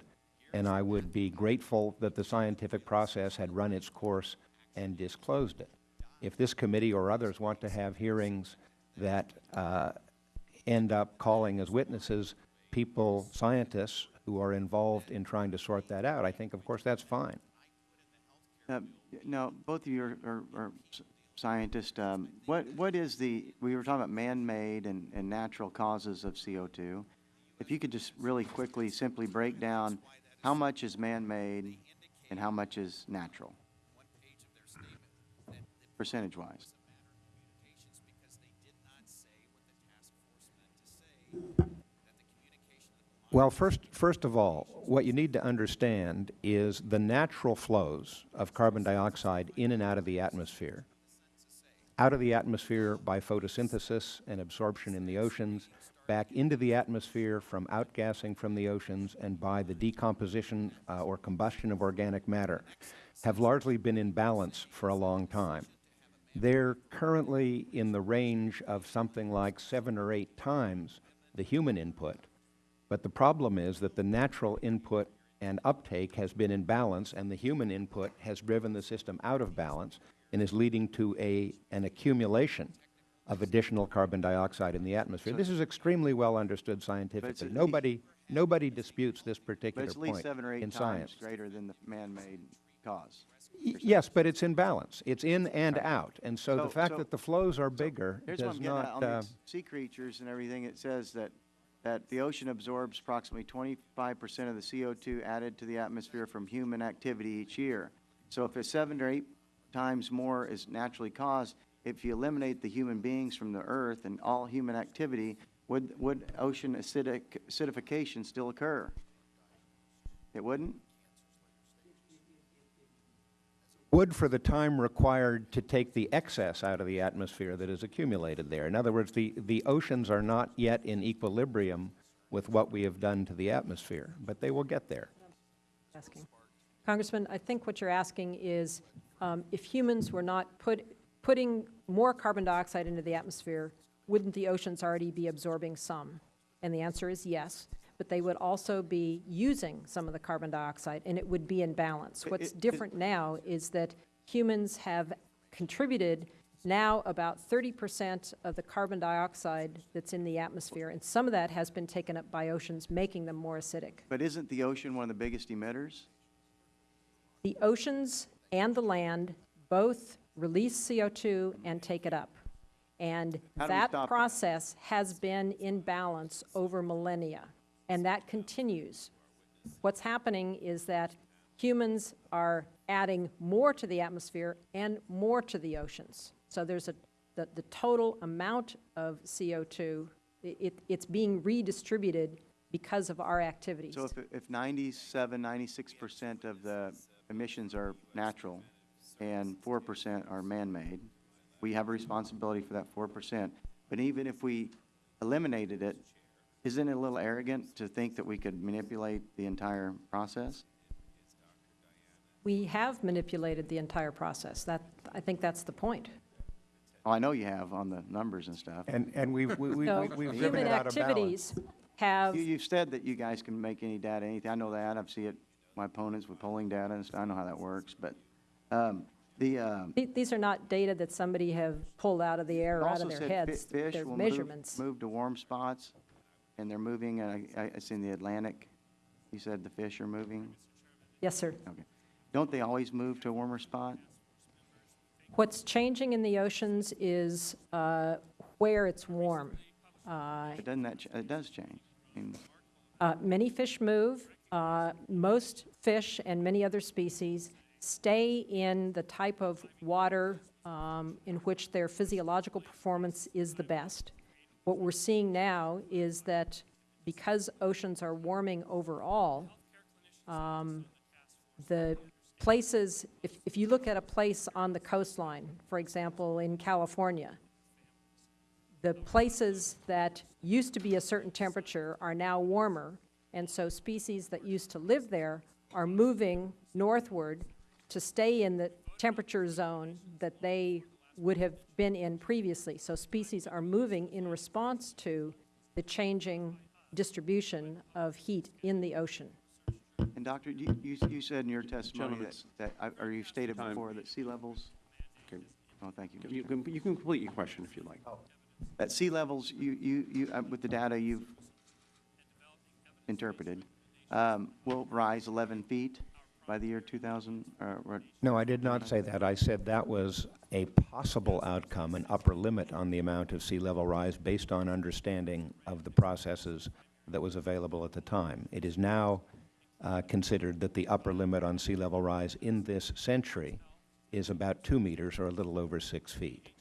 and I would be grateful that the scientific process had run its course and disclosed it. If this committee or others want to have hearings that uh, end up calling as witnesses people, scientists, who are involved in trying to sort that out, I think, of course, that's fine. Uh, Now, both of you are, are, are scientists. Um, what, what is the, we were talking about man-made and, and natural causes of CO2. If you could just really quickly, simply break down how much is man-made and how much is natural? Percentage-wise. Well, first, first of all, what you need to understand is the natural flows of carbon dioxide in and out of the atmosphere. Out of the atmosphere by photosynthesis and absorption in the oceans, back into the atmosphere from outgassing from the oceans and by the decomposition uh, or combustion of organic matter have largely been in balance for a long time. They're currently in the range of something like seven or eight times the human input. But the problem is that the natural input and uptake has been in balance, and the human input has driven the system out of balance and is leading to a, an accumulation of additional carbon dioxide in the atmosphere. This is extremely well understood scientifically. Nobody, nobody disputes this But particular it's at least point seven or in eight science. greater than the man-made cause. Yes, but it's in balance. It's in and Right. out. And so the fact so- that the flows are bigger what does I'm getting at, not, on uh, these sea creatures and everything, it says that, that the ocean absorbs approximately twenty-five percent of the CO2 added to the atmosphere from human activity each year. So if it's seven or eight times more is naturally caused, if you eliminate the human beings from the earth and all human activity, would, would ocean acidic, acidification still occur? It wouldn't? would for the time required to take the excess out of the atmosphere that is accumulated there. In other words, the, the oceans are not yet in equilibrium with what we have done to the atmosphere, but they will get there. asking. Congressman, I think what you're asking is, um, if humans were not put, putting more carbon dioxide into the atmosphere, wouldn't the oceans already be absorbing some? And the answer is yes, but they would also be using some of the carbon dioxide, and it would be in balance. What's it- it- different now is that humans have contributed now about 30% of the carbon dioxide that's in the atmosphere, and some of that has been taken up by oceans, making them more acidic. But isn't the ocean one of the biggest emitters? The oceans and the land both release CO2 and take it up. And How do we that process has been in balance over millennia, and that continues. What's happening is that humans are adding more to the atmosphere and more to the oceans. So there's a, the, the total amount of CO2, i- it, it's being redistributed because of our activities. So if, if 97, 96% of the emissions are natural and 4% are man-made, we have a responsibility for that 4%. But even if we eliminated it, isn't it a little arrogant to think that we could manipulate the entire process? We have manipulated the entire process. That, I think that's the point. Oh, I know you have on the numbers and stuff. And, and we've, we- we- So we- we've [laughs] driven human it out of balance. activities have, You, you've said that you guys can make any data, anything. I know that. I've seen it, my opponents with polling data and stuff. I know how that works. But, um, the, um, th- these are not data that somebody have pulled out of the air or out of their said fi- heads. fish They're will move- measurements. Move to warm spots, and they're moving, uh, I- it's in the Atlantic. You said the fish are moving? Yes, sir. Okay. Don't they always move to a warmer spot? What's changing in the oceans is uh, where it's warm. Uh, But doesn't that, ch- it does change. I mean, Uh, Many fish move. Uh, Most fish and many other species stay in the type of water um, in which their physiological performance is the best. What we're seeing now is that because oceans are warming overall, um, the places, if, if you look at a place on the coastline, for example, in California, the places that used to be a certain temperature are now warmer, and so species that used to live there are moving northward to stay in the temperature zone that they would have been in previously. So species are moving in response to the changing distribution of heat in the ocean. And Doctor, you, you, you said in your testimony that, that, uh, or you stated time. before that sea levels, Okay. oh, thank you. You can, you can complete your question if you'd like. At sea levels, you, you, you, uh, with the data you've interpreted, um, will rise 11 feet by the year 2000, or, or- No, I did not say that. I said that was a possible outcome, an upper limit on the amount of sea level rise based on understanding of the processes that was available at the time. It is now uh, considered that the upper limit on sea level rise in this century is about two meters or a little over six feet.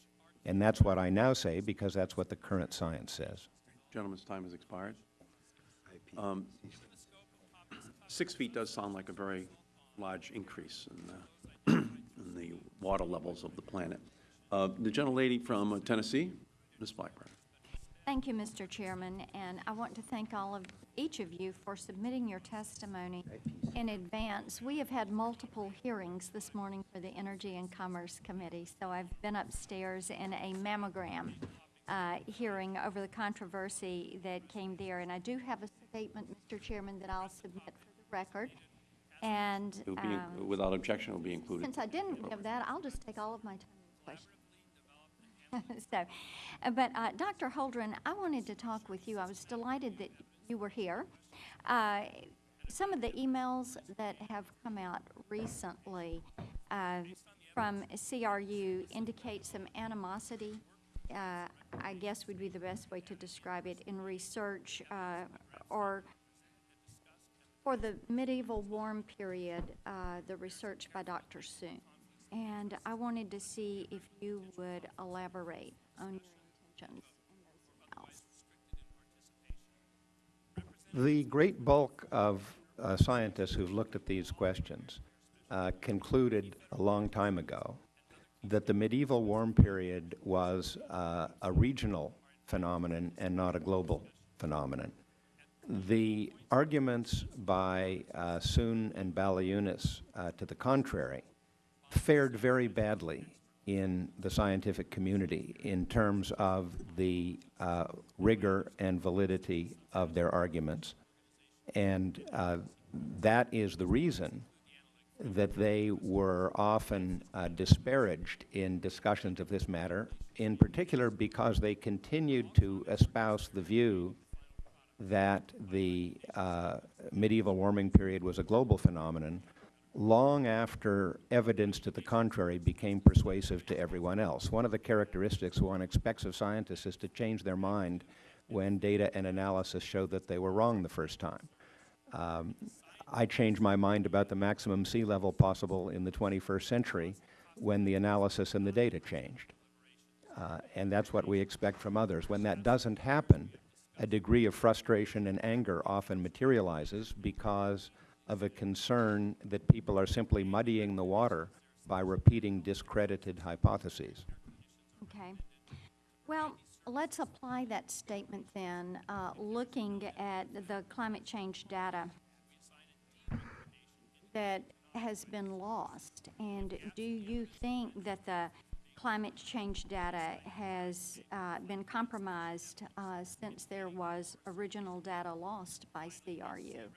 And that's what I now say because that's what the current science says. Gentleman's time has expired. Um, Six feet does sound like a very large increase in the, [clears throat] in the water levels of the planet. Uh, The gentlelady from Tennessee, Ms. Blackburn. Thank you, Mr. Chairman, and I want to thank all of, each of you for submitting your testimony in advance. We have had multiple hearings this morning for the Energy and Commerce Committee, so I've been upstairs in a mammogram uh, hearing over the controversy that came there, and I do have a statement, Mr. Chairman, that I'll submit for the record, and It will be, um, without objection, it will be included. since I didn't give that, I'll just take all of my time in question. [laughs] So, uh, but uh, Dr. Holdren, I wanted to talk with you. I was delighted that you were here. Uh, Some of the emails that have come out recently uh, from CRU indicate some animosity, uh, I guess would be the best way to describe it, in research uh, or for the medieval warm period, uh, the research by Dr. Soon. And I wanted to see if you would elaborate on your intentions in those emails. The great bulk of uh, scientists who've looked at these questions uh, concluded a long time ago that the medieval warm period was uh, a regional phenomenon and not a global phenomenon. The arguments by uh, Soon and Baliunas uh, to the contrary fared very badly in the scientific community in terms of the uh, rigor and validity of their arguments. And uh, that is the reason that they were often uh, disparaged in discussions of this matter, in particular because they continued to espouse the view that the uh, medieval warming period was a global phenomenon long after evidence to the contrary became persuasive to everyone else. One of the characteristics one expects of scientists is to change their mind when data and analysis show that they were wrong the first time. Um, I changed my mind about the maximum sea level possible in the 21st century when the analysis and the data changed. Uh, and that's what we expect from others. When that doesn't happen, a degree of frustration and anger often materializes because of a concern that people are simply muddying the water by repeating discredited hypotheses. Okay. Well, let's apply that statement then, uh, looking at the climate change data that has been lost. And do you think that the climate change data has uh, been compromised uh, since there was original data lost by CRU?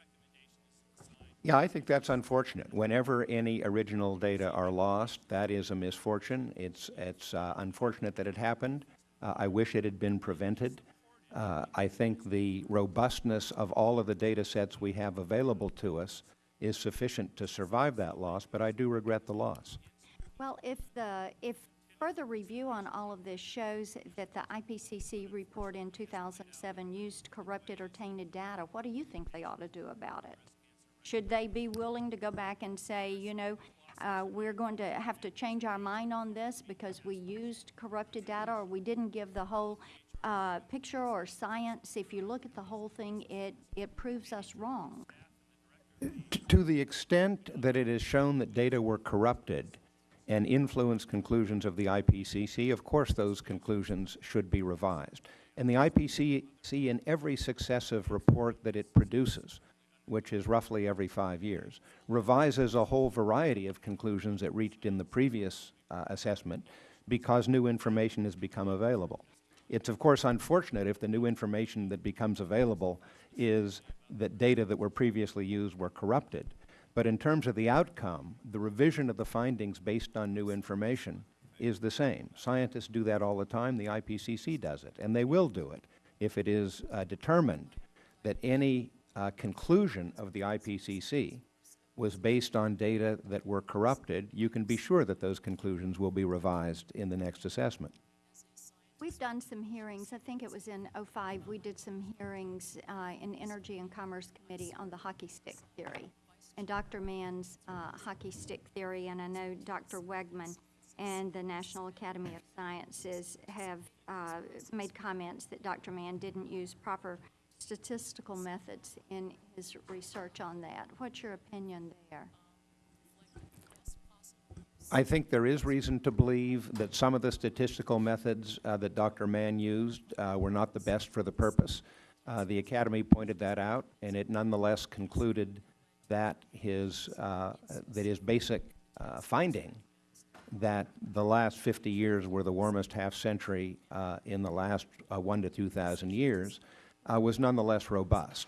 Yeah, I think that's unfortunate. Whenever any original data are lost, that is a misfortune. It's, it's uh, unfortunate that it happened. Uh, I wish it had been prevented. Uh, I think the robustness of all of the data sets we have available to us is sufficient to survive that loss, but I do regret the loss. Well, if the, if further review on all of this shows that the IPCC report in 2007 used corrupted or tainted data, what do you think they ought to do about it? Should they be willing to go back and say, you know, uh, we're going to have to change our mind on this because we used corrupted data or we didn't give the whole uh, picture or science? If you look at the whole thing, it, it proves us wrong. To the extent that it is shown that data were corrupted and influence conclusions of the IPCC, of course those conclusions should be revised. And the IPCC, in every successive report that it produces, which is roughly every five years, revises a whole variety of conclusions it reached in the previous uh, assessment because new information has become available. It's of course unfortunate if the new information that becomes available is that data that were previously used were corrupted. But in terms of the outcome, the revision of the findings based on new information is the same. Scientists do that all the time. The IPCC does it, and they will do it if it is uh, determined that any uh, conclusion of the IPCC was based on data that were corrupted. You can be sure that those conclusions will be revised in the next assessment. We've done some hearings, I think it was in '05, we did some hearings uh, in Energy and Commerce Committee on the hockey stick theory, and Dr. Mann's uh, hockey stick theory, and I know Dr. Wegman and the National Academy of Sciences have uh, made comments that Dr. Mann didn't use proper statistical methods in his research on that. What's your opinion there? I think there is reason to believe that some of the statistical methods uh, that Dr. Mann used uh, were not the best for the purpose. Uh, the Academy pointed that out, and it nonetheless concluded that his, uh, that his basic uh, finding that the last 50 years were the warmest half-century uh, in the last uh, 1 to 2,000 years uh, was nonetheless robust.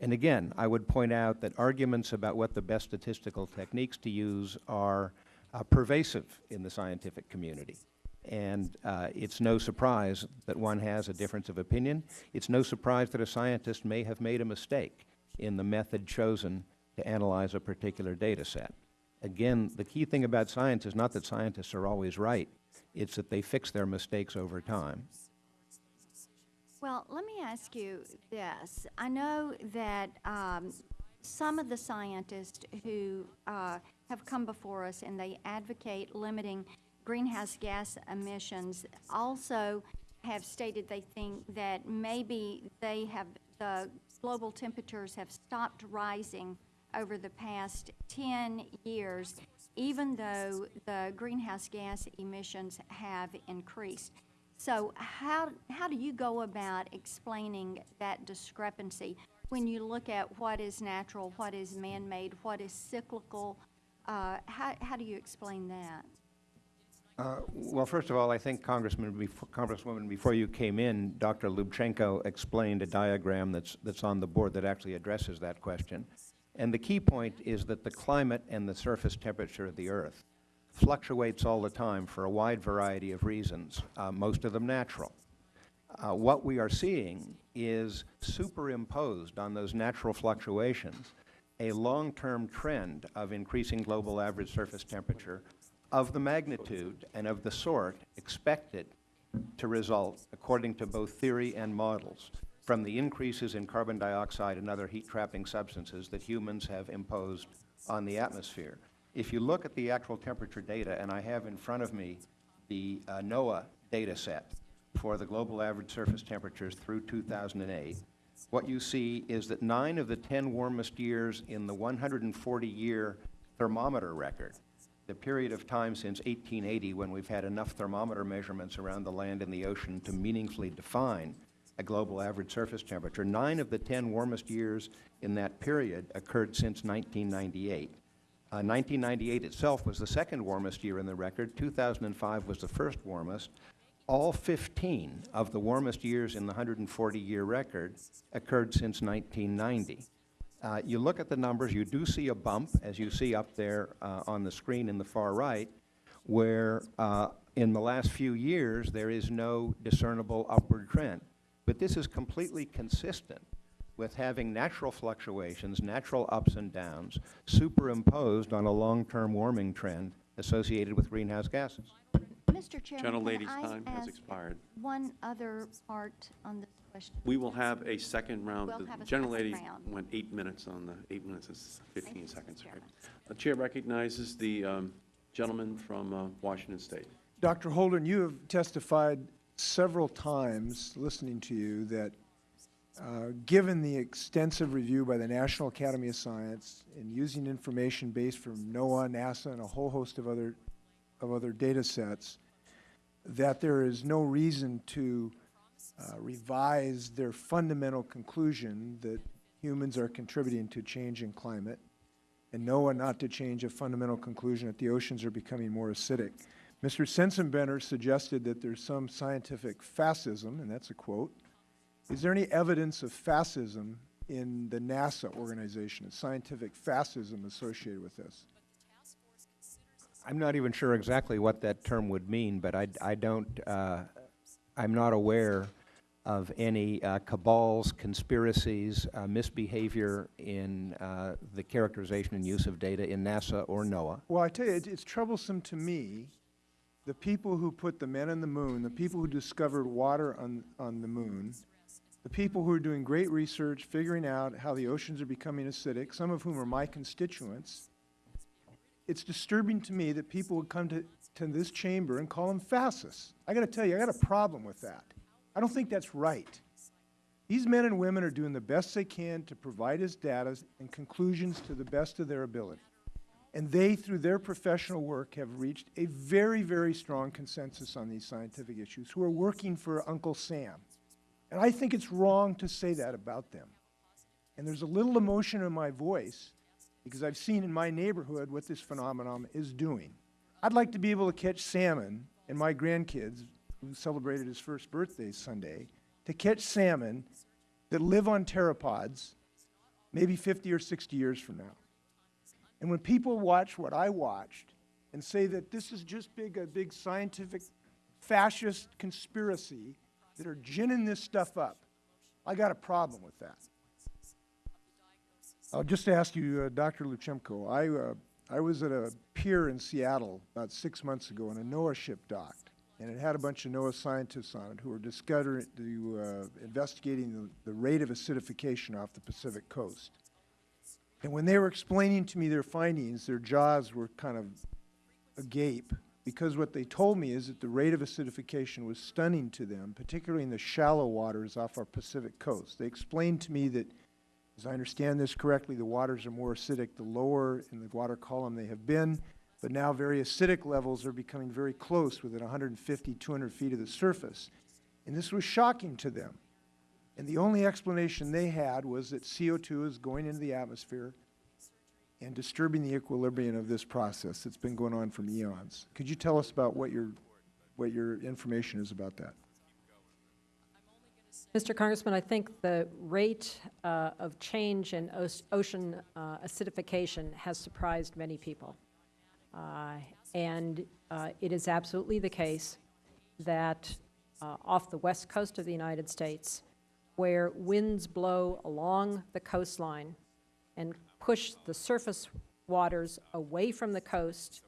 And again, I would point out that arguments about what the best statistical techniques to use are uh, pervasive in the scientific community. And uh, it's no surprise that one has a difference of opinion. It's no surprise that a scientist may have made a mistake in the method chosen to analyze a particular data set. Again, the key thing about science is not that scientists are always right, it's that they fix their mistakes over time. Well, let me ask you this. I know that um, some of the scientists who uh, have come before us and they advocate limiting greenhouse gas emissions also have stated they think that maybe they have, the global temperatures have stopped rising over the past 10 years, even though the greenhouse gas emissions have increased. So how, how do you go about explaining that discrepancy when you look at what is natural, what is man-made, what is cyclical? Uh, how, how do you explain that? Uh, Well, first of all, I think Congressman, befo- Congresswoman, before you came in, Dr. Lubchenco explained a diagram that's, that's on the board that actually addresses that question. And the key point is that the climate and the surface temperature of the Earth fluctuates all the time for a wide variety of reasons, uh, most of them natural. Uh, what we are seeing is superimposed on those natural fluctuations a long-term trend of increasing global average surface temperature of the magnitude and of the sort expected to result, according to both theory and models, from the increases in carbon dioxide and other heat-trapping substances that humans have imposed on the atmosphere. If you look at the actual temperature data, and I have in front of me the uh, NOAA data set for the global average surface temperatures through 2008, what you see is that nine of the 10 warmest years in the 140-year thermometer record, the period of time since 1880 when we've had enough thermometer measurements around the land and the ocean to meaningfully define a global average surface temperature, nine of the 10 warmest years in that period occurred since 1998. Uh, 1998 itself was the second warmest year in the record. 2005 was the first warmest. All 15 of the warmest years in the 140-year record occurred since 1990. Uh, you look at the numbers, you do see a bump, as you see up there uh, on the screen in the far right, where uh, in the last few years there is no discernible upward trend. But this is completely consistent with having natural fluctuations, natural ups and downs, superimposed on a long-term warming trend associated with greenhouse gases. Mr. Chairman, Gentlelady's can I time has expired. one other part on this question? We will have a second round. We'll The have a gentlelady second round. went eight minutes on the, eight minutes is 15 you, seconds. Right? The chair recognizes the um, gentleman from uh, Washington State. Dr. Holdren, you have testified several times, listening to you, that uh, given the extensive review by the National Academy of Science and using information based from NOAA, NASA, and a whole host of other, of other data sets, that there is no reason to uh, revise their fundamental conclusion that humans are contributing to change in climate, and NOAA not to change a fundamental conclusion that the oceans are becoming more acidic. Mr. Sensenbrenner suggested that there's some scientific fascism, and that's a quote. Is there any evidence of fascism in the NASA organization, scientific fascism associated with this? I'm not even sure exactly what that term would mean, but I, I don't, uh, I'm not aware of any uh, cabals, conspiracies, uh, misbehavior in uh, the characterization and use of data in NASA or NOAA. Well, I tell you, it- it's troublesome to me, the people who put the men on the moon, the people who discovered water on, on the moon, the people who are doing great research, figuring out how the oceans are becoming acidic, some of whom are my constituents, it's disturbing to me that people would come to, to this chamber and call them fascists. I got to tell you, I got a problem with that. I don't think that's right. These men and women are doing the best they can to provide us data and conclusions to the best of their ability. And they, through their professional work, have reached a very, very strong consensus on these scientific issues, who are working for Uncle Sam. And I think it's wrong to say that about them. And there's a little emotion in my voice because I've seen in my neighborhood what this phenomenon is doing. I'd like to be able to catch salmon, and my grandkids, who celebrated his first birthday Sunday, to catch salmon that live on pteropods maybe 50 or 60 years from now. And when people watch what I watched and say that this is just big, a big scientific fascist conspiracy that are ginning this stuff up, I got a problem with that. I'll just ask you, uh, Dr. Lubchenco, I, uh, I was at a pier in Seattle about six months ago and a NOAA ship docked. And it had a bunch of NOAA scientists on it who were discovering, uh, investigating the, the rate of acidification off the Pacific coast. And when they were explaining to me their findings, their jaws were kind of agape because what they told me is that the rate of acidification was stunning to them, particularly in the shallow waters off our Pacific coast. They explained to me that, as I understand this correctly, the waters are more acidic the lower in the water column they have been, but now very acidic levels are becoming very close within 150, 200 feet of the surface. And this was shocking to them. And the only explanation they had was that CO2 is going into the atmosphere and disturbing the equilibrium of this process that's been going on for eons. Could you tell us about what your, what your information is about that? Mr. Congressman, I think the rate uh, of change in ocean uh, acidification has surprised many people. Uh, And uh, it is absolutely the case that uh, off the west coast of the United States, where winds blow along the coastline and push the surface waters away from the coast,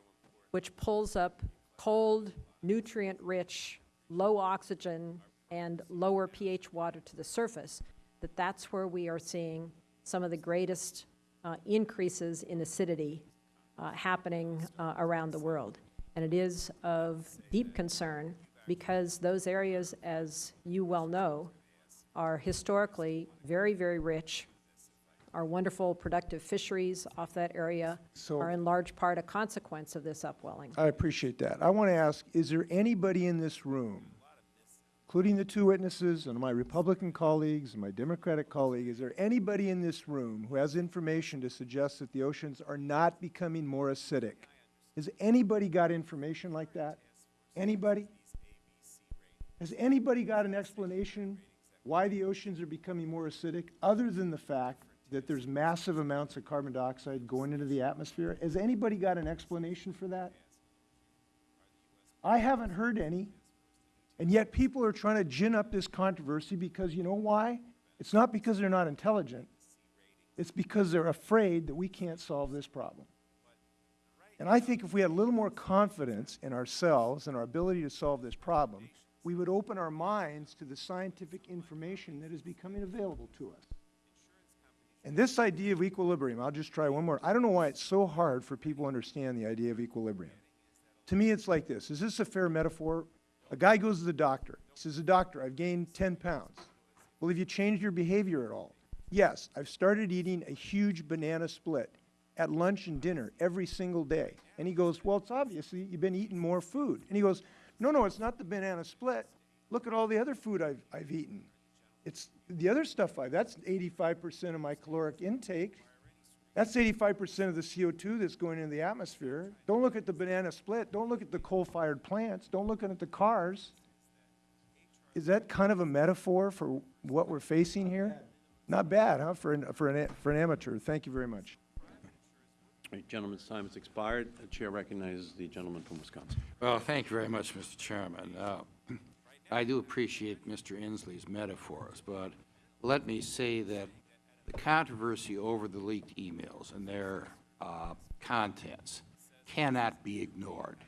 which pulls up cold, nutrient-rich, low oxygen, and lower pH water to the surface, that that's where we are seeing some of the greatest uh, increases in acidity uh, happening uh, around the world. And it is of deep concern because those areas, as you well know, are historically very, very rich. Our wonderful productive fisheries off that area So- are in large part a consequence of this upwelling. I appreciate that. I want to ask, is there anybody in this room, including the two witnesses and my Republican colleagues and my Democratic colleague, is there anybody in this room who has information to suggest that the oceans are not becoming more acidic? Has anybody got information like that? Anybody? Has anybody got an explanation why the oceans are becoming more acidic, other than the fact that there's massive amounts of carbon dioxide going into the atmosphere? Has anybody got an explanation for that? I haven't heard any. And yet people are trying to gin up this controversy because you know why? It's not because they're not intelligent. It's because they're afraid that we can't solve this problem. And I think if we had a little more confidence in ourselves and our ability to solve this problem, we would open our minds to the scientific information that is becoming available to us. And this idea of equilibrium, I'll just try one more. I don't know why it's so hard for people to understand the idea of equilibrium. To me, it's like this. Is this a fair metaphor? A guy goes to the doctor. He says, "The doctor, I've gained 10 pounds. Well, have you changed your behavior at all? Yes, I've started eating a huge banana split at lunch and dinner every single day. And he goes, well, it's obviously you've been eating more food. And he goes, no, no, it's not the banana split. Look at all the other food I've, I've eaten. It's the other stuff I, that's 85% of my caloric intake. That's 85% of the CO2 that's going into the atmosphere. Don't look at the banana split. Don't look at the coal-fired plants. Don't look at the cars. Is that kind of a metaphor for what we're facing here? Not bad, huh, for an, for an, for an amateur. Thank you very much. Right, Gentleman's time has expired. The chair recognizes the gentleman from Wisconsin. Well, thank you very much, Mr. Chairman. Uh, [clears throat] I do appreciate Mr. Inslee's metaphors, but let me say that the controversy over the leaked emails and their uh, contents cannot be ignored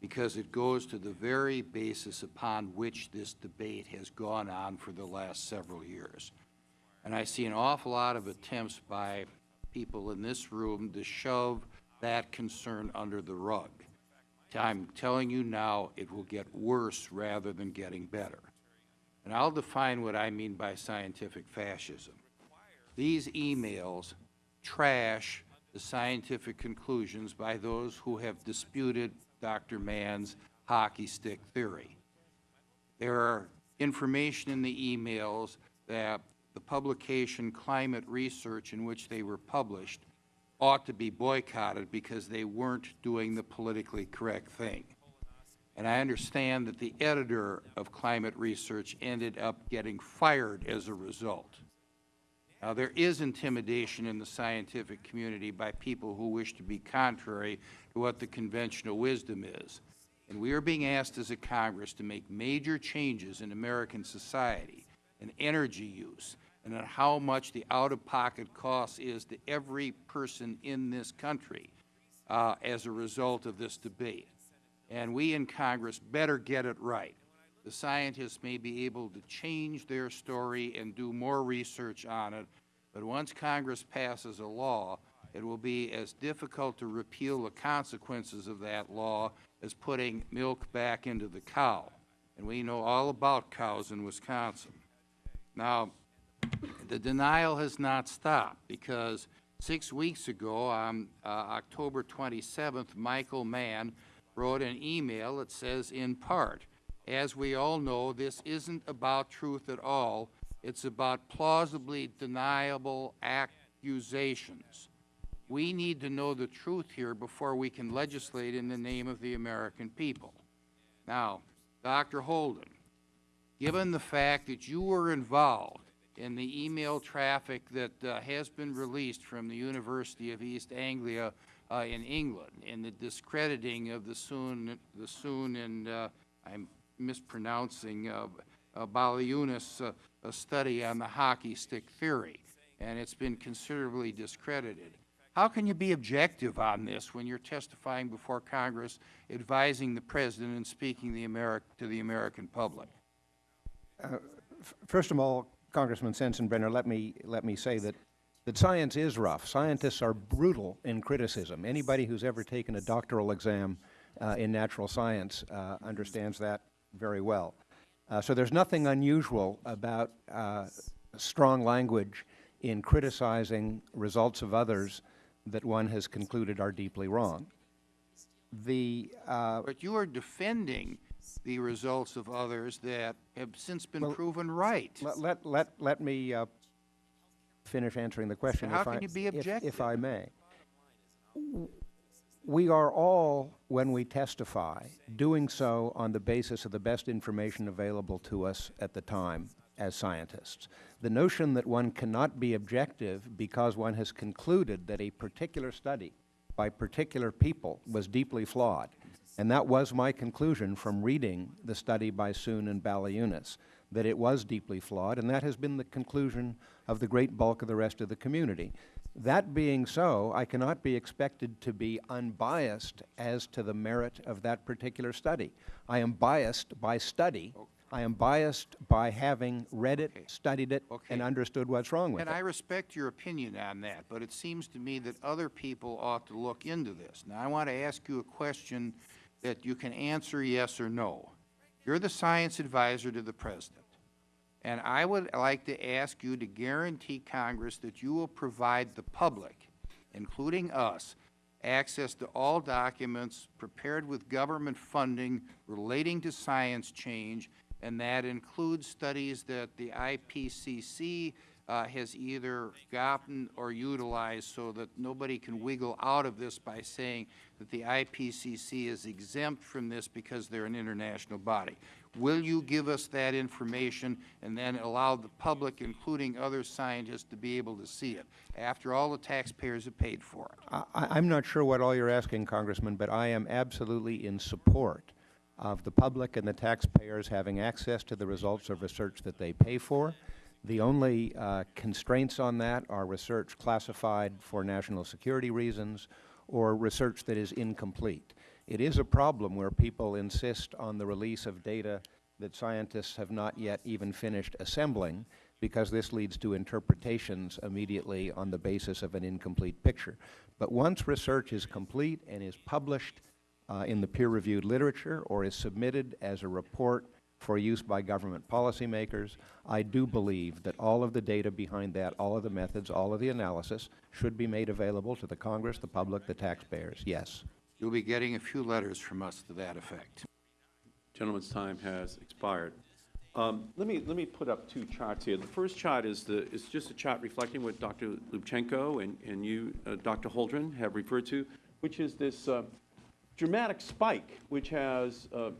because it goes to the very basis upon which this debate has gone on for the last several years. And I see an awful lot of attempts by people in this room to shove that concern under the rug. I'm telling you now, it will get worse rather than getting better. And I'll define what I mean by scientific fascism. These emails trash the scientific conclusions by those who have disputed Dr. Mann's hockey stick theory. There are information in the emails that the publication Climate Research in which they were published ought to be boycotted because they weren't doing the politically correct thing. And I understand that the editor of Climate Research ended up getting fired as a result. Now, there is intimidation in the scientific community by people who wish to be contrary to what the conventional wisdom is. And we are being asked as a Congress to make major changes in American society and energy use and how much the out-of-pocket cost is to every person in this country uh, as a result of this debate. And we in Congress better get it right. The scientists may be able to change their story and do more research on it, but once Congress passes a law, it will be as difficult to repeal the consequences of that law as putting milk back into the cow. And we know all about cows in Wisconsin. Now, the denial has not stopped because six weeks ago, on uh, October 27th, Michael Mann wrote an email that says, in part, as we all know, this isn't about truth at all. It's about plausibly deniable accusations. We need to know the truth here before we can legislate in the name of the American people. Now, Dr. Holdren, given the fact that you were involved in the email traffic that uh, has been released from the University of East Anglia uh, in England, and the discrediting of the Soon, the Soon and, uh, I'm mispronouncing, uh, uh, Baliunas uh, study on the hockey stick theory, and it's been considerably discredited. How can you be objective on this when you're testifying before Congress, advising the President and speaking the to the American public? First of all, Congressman Sensenbrenner, let me, let me say that, that science is rough. Scientists are brutal in criticism. Anybody who's ever taken a doctoral exam uh, in natural science uh, understands that very well. Uh, so there's nothing unusual about uh, strong language in criticizing results of others that one has concluded are deeply wrong. The, uh, But you are defending the results of others that have since been proven right. Let, let, let, let me uh, finish answering the question. How if I- can you be if- objective? If I may. We are all, when we testify, doing so on the basis of the best information available to us at the time as scientists. The notion that one cannot be objective because one has concluded that a particular study by particular people was deeply flawed, and that was my conclusion from reading the study by Soon and Baliunas, that it was deeply flawed, and that has been the conclusion of the great bulk of the rest of the community. That being so, I cannot be expected to be unbiased as to the merit of that particular study. I am biased by study. I am biased by having read it, studied it, and understood what's wrong with And it. And I respect your opinion on that, but it seems to me that other people ought to look into this. Now, I want to ask you a question that you can answer yes or no. You're the science advisor to the President, and I would like to ask you to guarantee Congress that you will provide the public, including us, access to all documents prepared with government funding relating to science change, and that includes studies that the IPCC uh, has either gotten or utilized so that nobody can wiggle out of this by saying that the IPCC is exempt from this because they're an international body. Will you give us that information and then allow the public, including other scientists, to be able to see it, after all the taxpayers have paid for it? I, I'm not sure what all you're asking, Congressman, but I am absolutely in support of the public and the taxpayers having access to the results of research that they pay for. The only uh, constraints on that are research classified for national security reasons or research that is incomplete. It is a problem where people insist on the release of data that scientists have not yet even finished assembling because this leads to interpretations immediately on the basis of an incomplete picture. But once research is complete and is published uh, in the peer-reviewed literature or is submitted as a report for use by government policymakers, I do believe that all of the data behind that, all of the methods, all of the analysis should be made available to the Congress, the public, the taxpayers, yes. You'll be getting a few letters from us to that effect. Gentleman's time has expired. Um, Let me, let me put up two charts here. The first chart is the, is just a chart reflecting what Dr. Lubchenco and, and you, uh, Dr. Holdren, have referred to, which is this uh, dramatic spike which has uh,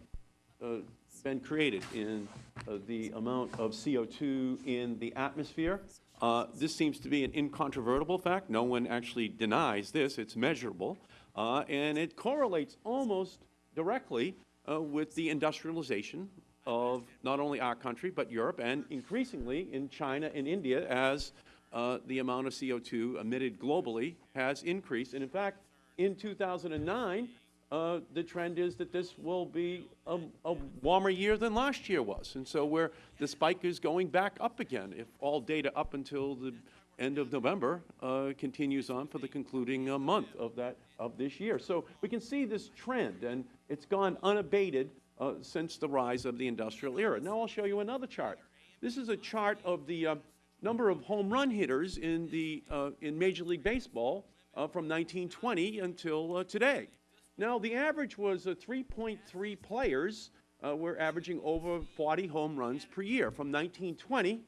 uh, been created in uh, the amount of CO2 in the atmosphere. Uh, This seems to be an incontrovertible fact. No one actually denies this. It's measurable. Uh, And it correlates almost directly uh, with the industrialization of not only our country, but Europe, and increasingly in China and India as uh, the amount of CO2 emitted globally has increased. And in fact, in 2009, uh, the trend is that this will be a, a warmer year than last year was. And so where the spike is going back up again, if all data up until the end of November uh, continues on for the concluding uh, month of that, of this year. So we can see this trend, and it's gone unabated uh, since the rise of the industrial era. Now I'll show you another chart. This is a chart of the uh, number of home run hitters in, the, uh, in Major League Baseball from 1920 until today. Now, the average was uh, 3.3 players uh, were averaging over 40 home runs per year from 1920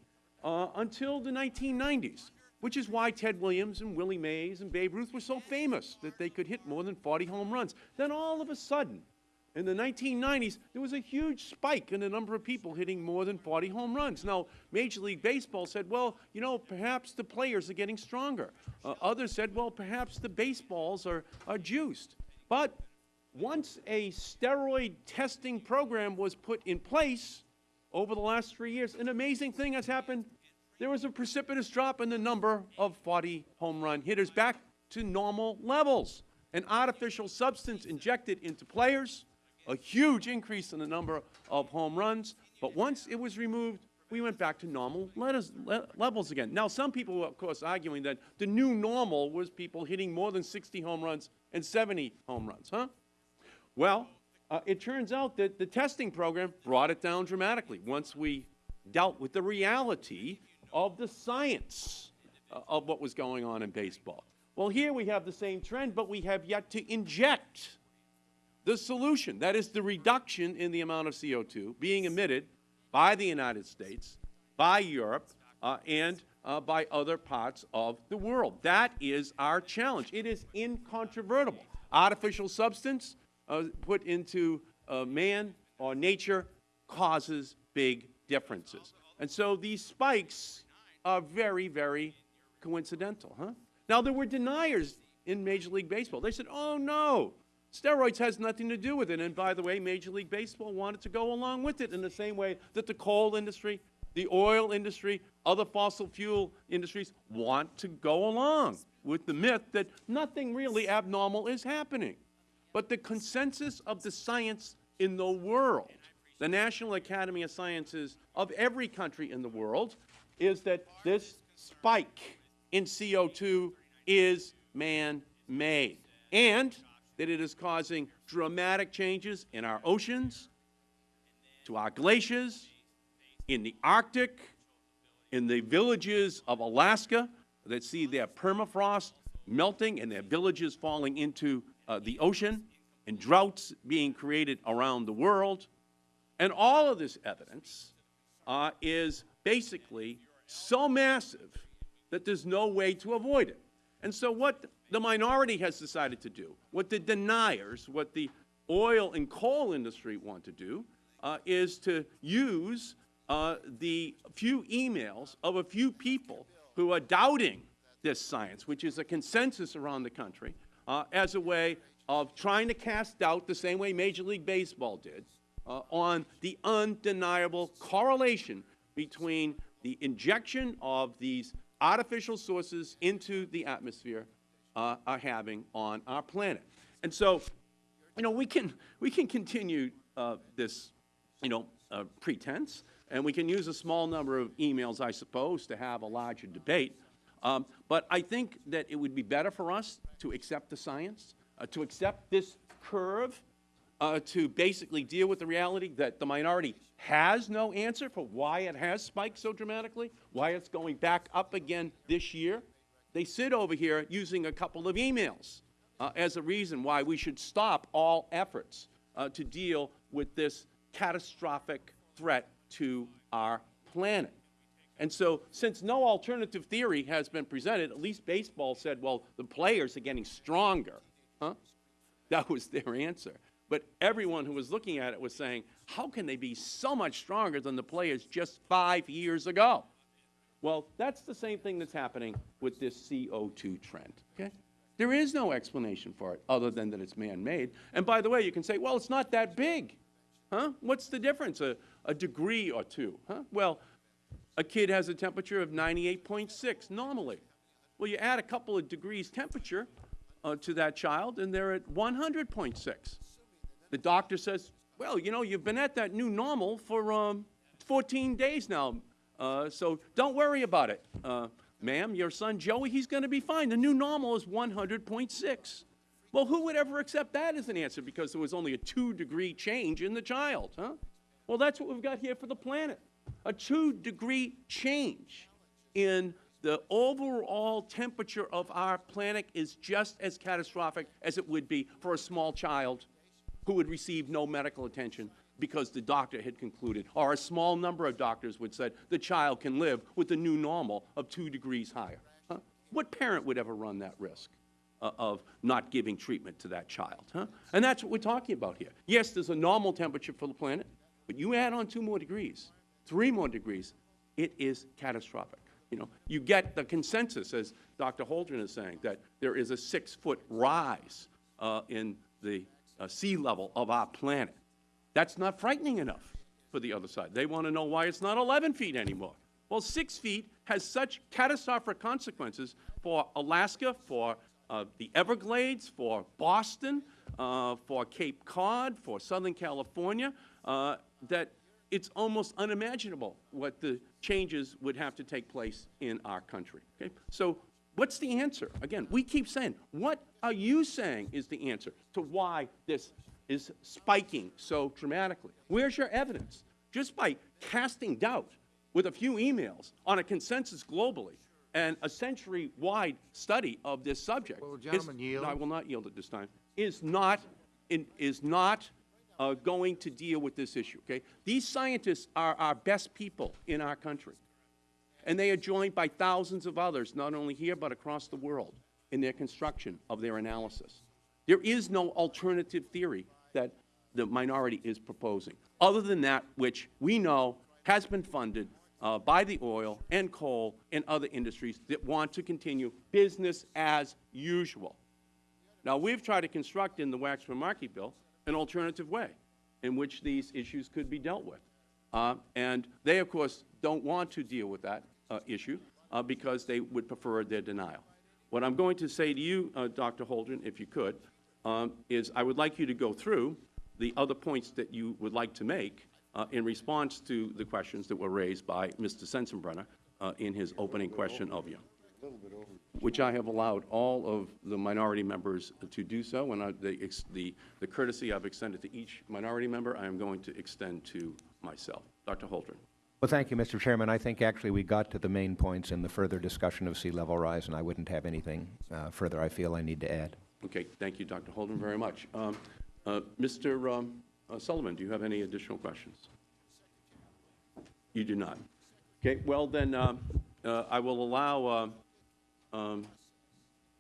uh, until the 1990s, which is why Ted Williams and Willie Mays and Babe Ruth were so famous that they could hit more than 40 home runs. Then all of a sudden, in the 1990s, there was a huge spike in the number of people hitting more than 40 home runs. Now, Major League Baseball said, well, you know, perhaps the players are getting stronger. Uh, others said, well, perhaps the baseballs are, are juiced. But once a steroid testing program was put in place over the last three years, an amazing thing has happened. There was a precipitous drop in the number of 40 home run hitters back to normal levels. An artificial substance injected into players, a huge increase in the number of home runs, but once it was removed, we went back to normal levels again. Now, some people were, of course, arguing that the new normal was people hitting more than 60 home runs and 70 home runs, huh? Well, uh, it turns out that the testing program brought it down dramatically once we dealt with the reality of the science uh, of what was going on in baseball. Well, here we have the same trend, but we have yet to inject the solution. That is the reduction in the amount of CO2 being emitted by the United States, by Europe, uh, and uh, by other parts of the world. That is our challenge. It is incontrovertible. Artificial substance uh, put into uh, man or nature causes big differences. And so these spikes are very, very coincidental, huh? Now, there were deniers in Major League Baseball. They said, oh, no, steroids has nothing to do with it. And by the way, Major League Baseball wanted to go along with it in the same way that the coal industry, the oil industry, other fossil fuel industries want to go along with the myth that nothing really abnormal is happening. But the consensus of the science in the world, the National Academy of Sciences of every country in the world, is that this spike in CO2 is man-made, and that it is causing dramatic changes in our oceans, to our glaciers, in the Arctic, in the villages of Alaska that see their permafrost melting and their villages falling into uh, the ocean, and droughts being created around the world. And all of this evidence uh, is basically so massive that there's no way to avoid it. And so what the minority has decided to do, what the deniers, what the oil and coal industry want to do, uh, is to use uh, the few emails of a few people who are doubting this science, which is a consensus around the country, uh, as a way of trying to cast doubt the same way Major League Baseball did uh, on the undeniable correlation between the injection of these artificial sources into the atmosphere uh, are having on our planet. And so, you know, we can, we can continue uh, this, you know, uh, pretense, and we can use a small number of emails, I suppose, to have a larger debate. Um, but I think that it would be better for us to accept the science, uh, to accept this curve, uh, to basically deal with the reality that the minority has no answer for why it has spiked so dramatically, why it's going back up again this year. They sit over here using a couple of emails uh, as a reason why we should stop all efforts uh, to deal with this catastrophic threat to our planet. And so, since no alternative theory has been presented, at least baseball said, well, the players are getting stronger. Huh? That was their answer. But everyone who was looking at it was saying, how can they be so much stronger than the players just five years ago? Well, that's the same thing that's happening with this CO2 trend, okay? There is no explanation for it other than that it's man-made. And by the way, you can say, well, it's not that big. Huh? What's the difference? A, a degree or two, huh? Well, a kid has a temperature of 98.6 normally. Well, you add a couple of degrees temperature uh, to that child, and they're at 100.6. The doctor says, well, you know, you've been at that new normal for um, 14 days now, uh, so don't worry about it. Uh, Ma'am, your son Joey, he's going to be fine. The new normal is 100.6. Well, who would ever accept that as an answer because there was only a two-degree change in the child, huh? Well, that's what we've got here for the planet. A two-degree change in the overall temperature of our planet is just as catastrophic as it would be for a small child who would receive no medical attention because the doctor had concluded, or a small number of doctors would say, the child can live with the new normal of two degrees higher. Huh? What parent would ever run that risk uh, of not giving treatment to that child? Huh? And that's what we're talking about here. Yes, there's a normal temperature for the planet, but you add on two more degrees, three more degrees, it is catastrophic. You know, you get the consensus, as Dr. Holdren is saying, that there is a six-foot rise uh, in the uh, sea level of our planet. That's not frightening enough for the other side. They want to know why it's not 11 feet anymore. Well, 6 feet has such catastrophic consequences for Alaska, for uh, the Everglades, for Boston, uh, for Cape Cod, for Southern California, uh, that it's almost unimaginable what the changes would have to take place in our country. Okay? So what's the answer? Again, we keep saying, what are you saying is the answer to why this is spiking so dramatically. Where's your evidence? Just by casting doubt with a few emails on a consensus globally and a century-wide study of this subject. The is-? No, I will not yield at this time. Is not, in- is not uh, going to deal with this issue, okay? These scientists are our best people in our country. And they are joined by thousands of others, not only here but across the world, in their construction of their analysis. There is no alternative theory that the minority is proposing, other than that which we know has been funded uh, by the oil and coal and other industries that want to continue business as usual. Now, we've tried to construct in the Waxman-Markey bill an alternative way in which these issues could be dealt with. Uh, and they, of course, don't want to deal with that uh, issue uh, because they would prefer their denial. What I'm going to say to you, uh, Dr. Holdren, if you could, um, is I would like you to go through the other points that you would like to make uh, in response to the questions that were raised by Mr. Sensenbrenner uh, in his opening question of you, which I have allowed all of the minority members to do so, and I- the ex- the the courtesy I've extended to each minority member, I am going to extend to myself. Dr. Holdren. Well, thank you, Mr. Chairman. I think actually we got to the main points in the further discussion of sea level rise, and I wouldn't have anything uh, further I feel I need to add. Okay, thank you, Dr. Holdren, very much. Um, uh, Mr. um, uh, Sullivan, do you have any additional questions? You do not. Okay, well, then, um, uh, I will allow uh, um,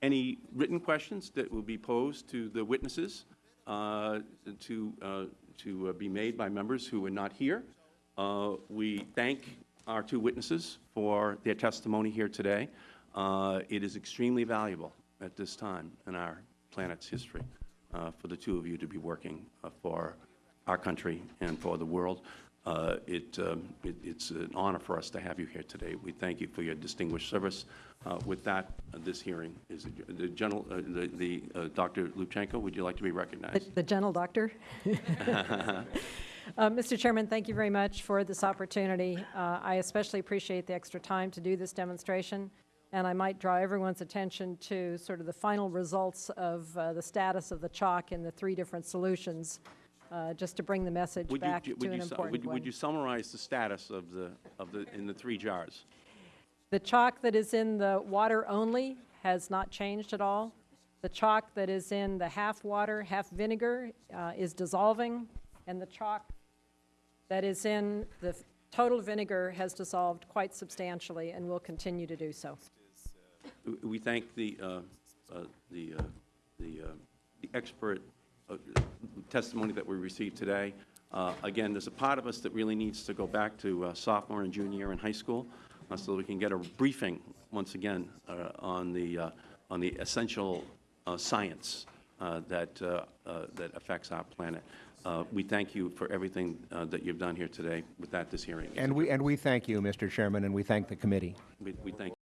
any written questions that will be posed to the witnesses uh, to, uh, to uh, be made by members who are not here. Uh, We thank our two witnesses for their testimony here today. Uh, It is extremely valuable at this time in our planet's history for the two of you to be working for our country and for the world. Uh, It, um, it- it's an honor for us to have you here today. We thank you for your distinguished service. Uh, With that, uh, this hearing is, the general, uh, the, the, uh, Dr. Lubchenco, would you like to be recognized? The gentle doctor. [laughs] Uh, Mr. Chairman, thank you very much for this opportunity. I especially appreciate the extra time to do this demonstration, and I might draw everyone's attention to sort of the final results of the status of the chalk in the three different solutions, uh, just to bring the message Would you- back to would an you important would- one. Would you summarize the status of the, of the, in the three jars? The chalk that is in the water only has not changed at all. The chalk that is in the half water, half vinegar uh, is dissolving, and the chalk that is in the total vinegar has dissolved quite substantially and will continue to do so. We- thank the, uh, uh, the, uh, the uh, the expert testimony that we received today. Uh, Again, there's a part of us that really needs to go back to uh, sophomore and junior year in high school uh, so that we can get a briefing, once again, uh, on the, uh, on the essential uh, science uh, that, uh, uh, that affects our planet. Uh, We thank you for everything uh, that you've done here today. With that, this hearing is And we, and we thank you, Mr. Chairman, and we thank the committee. We we thank.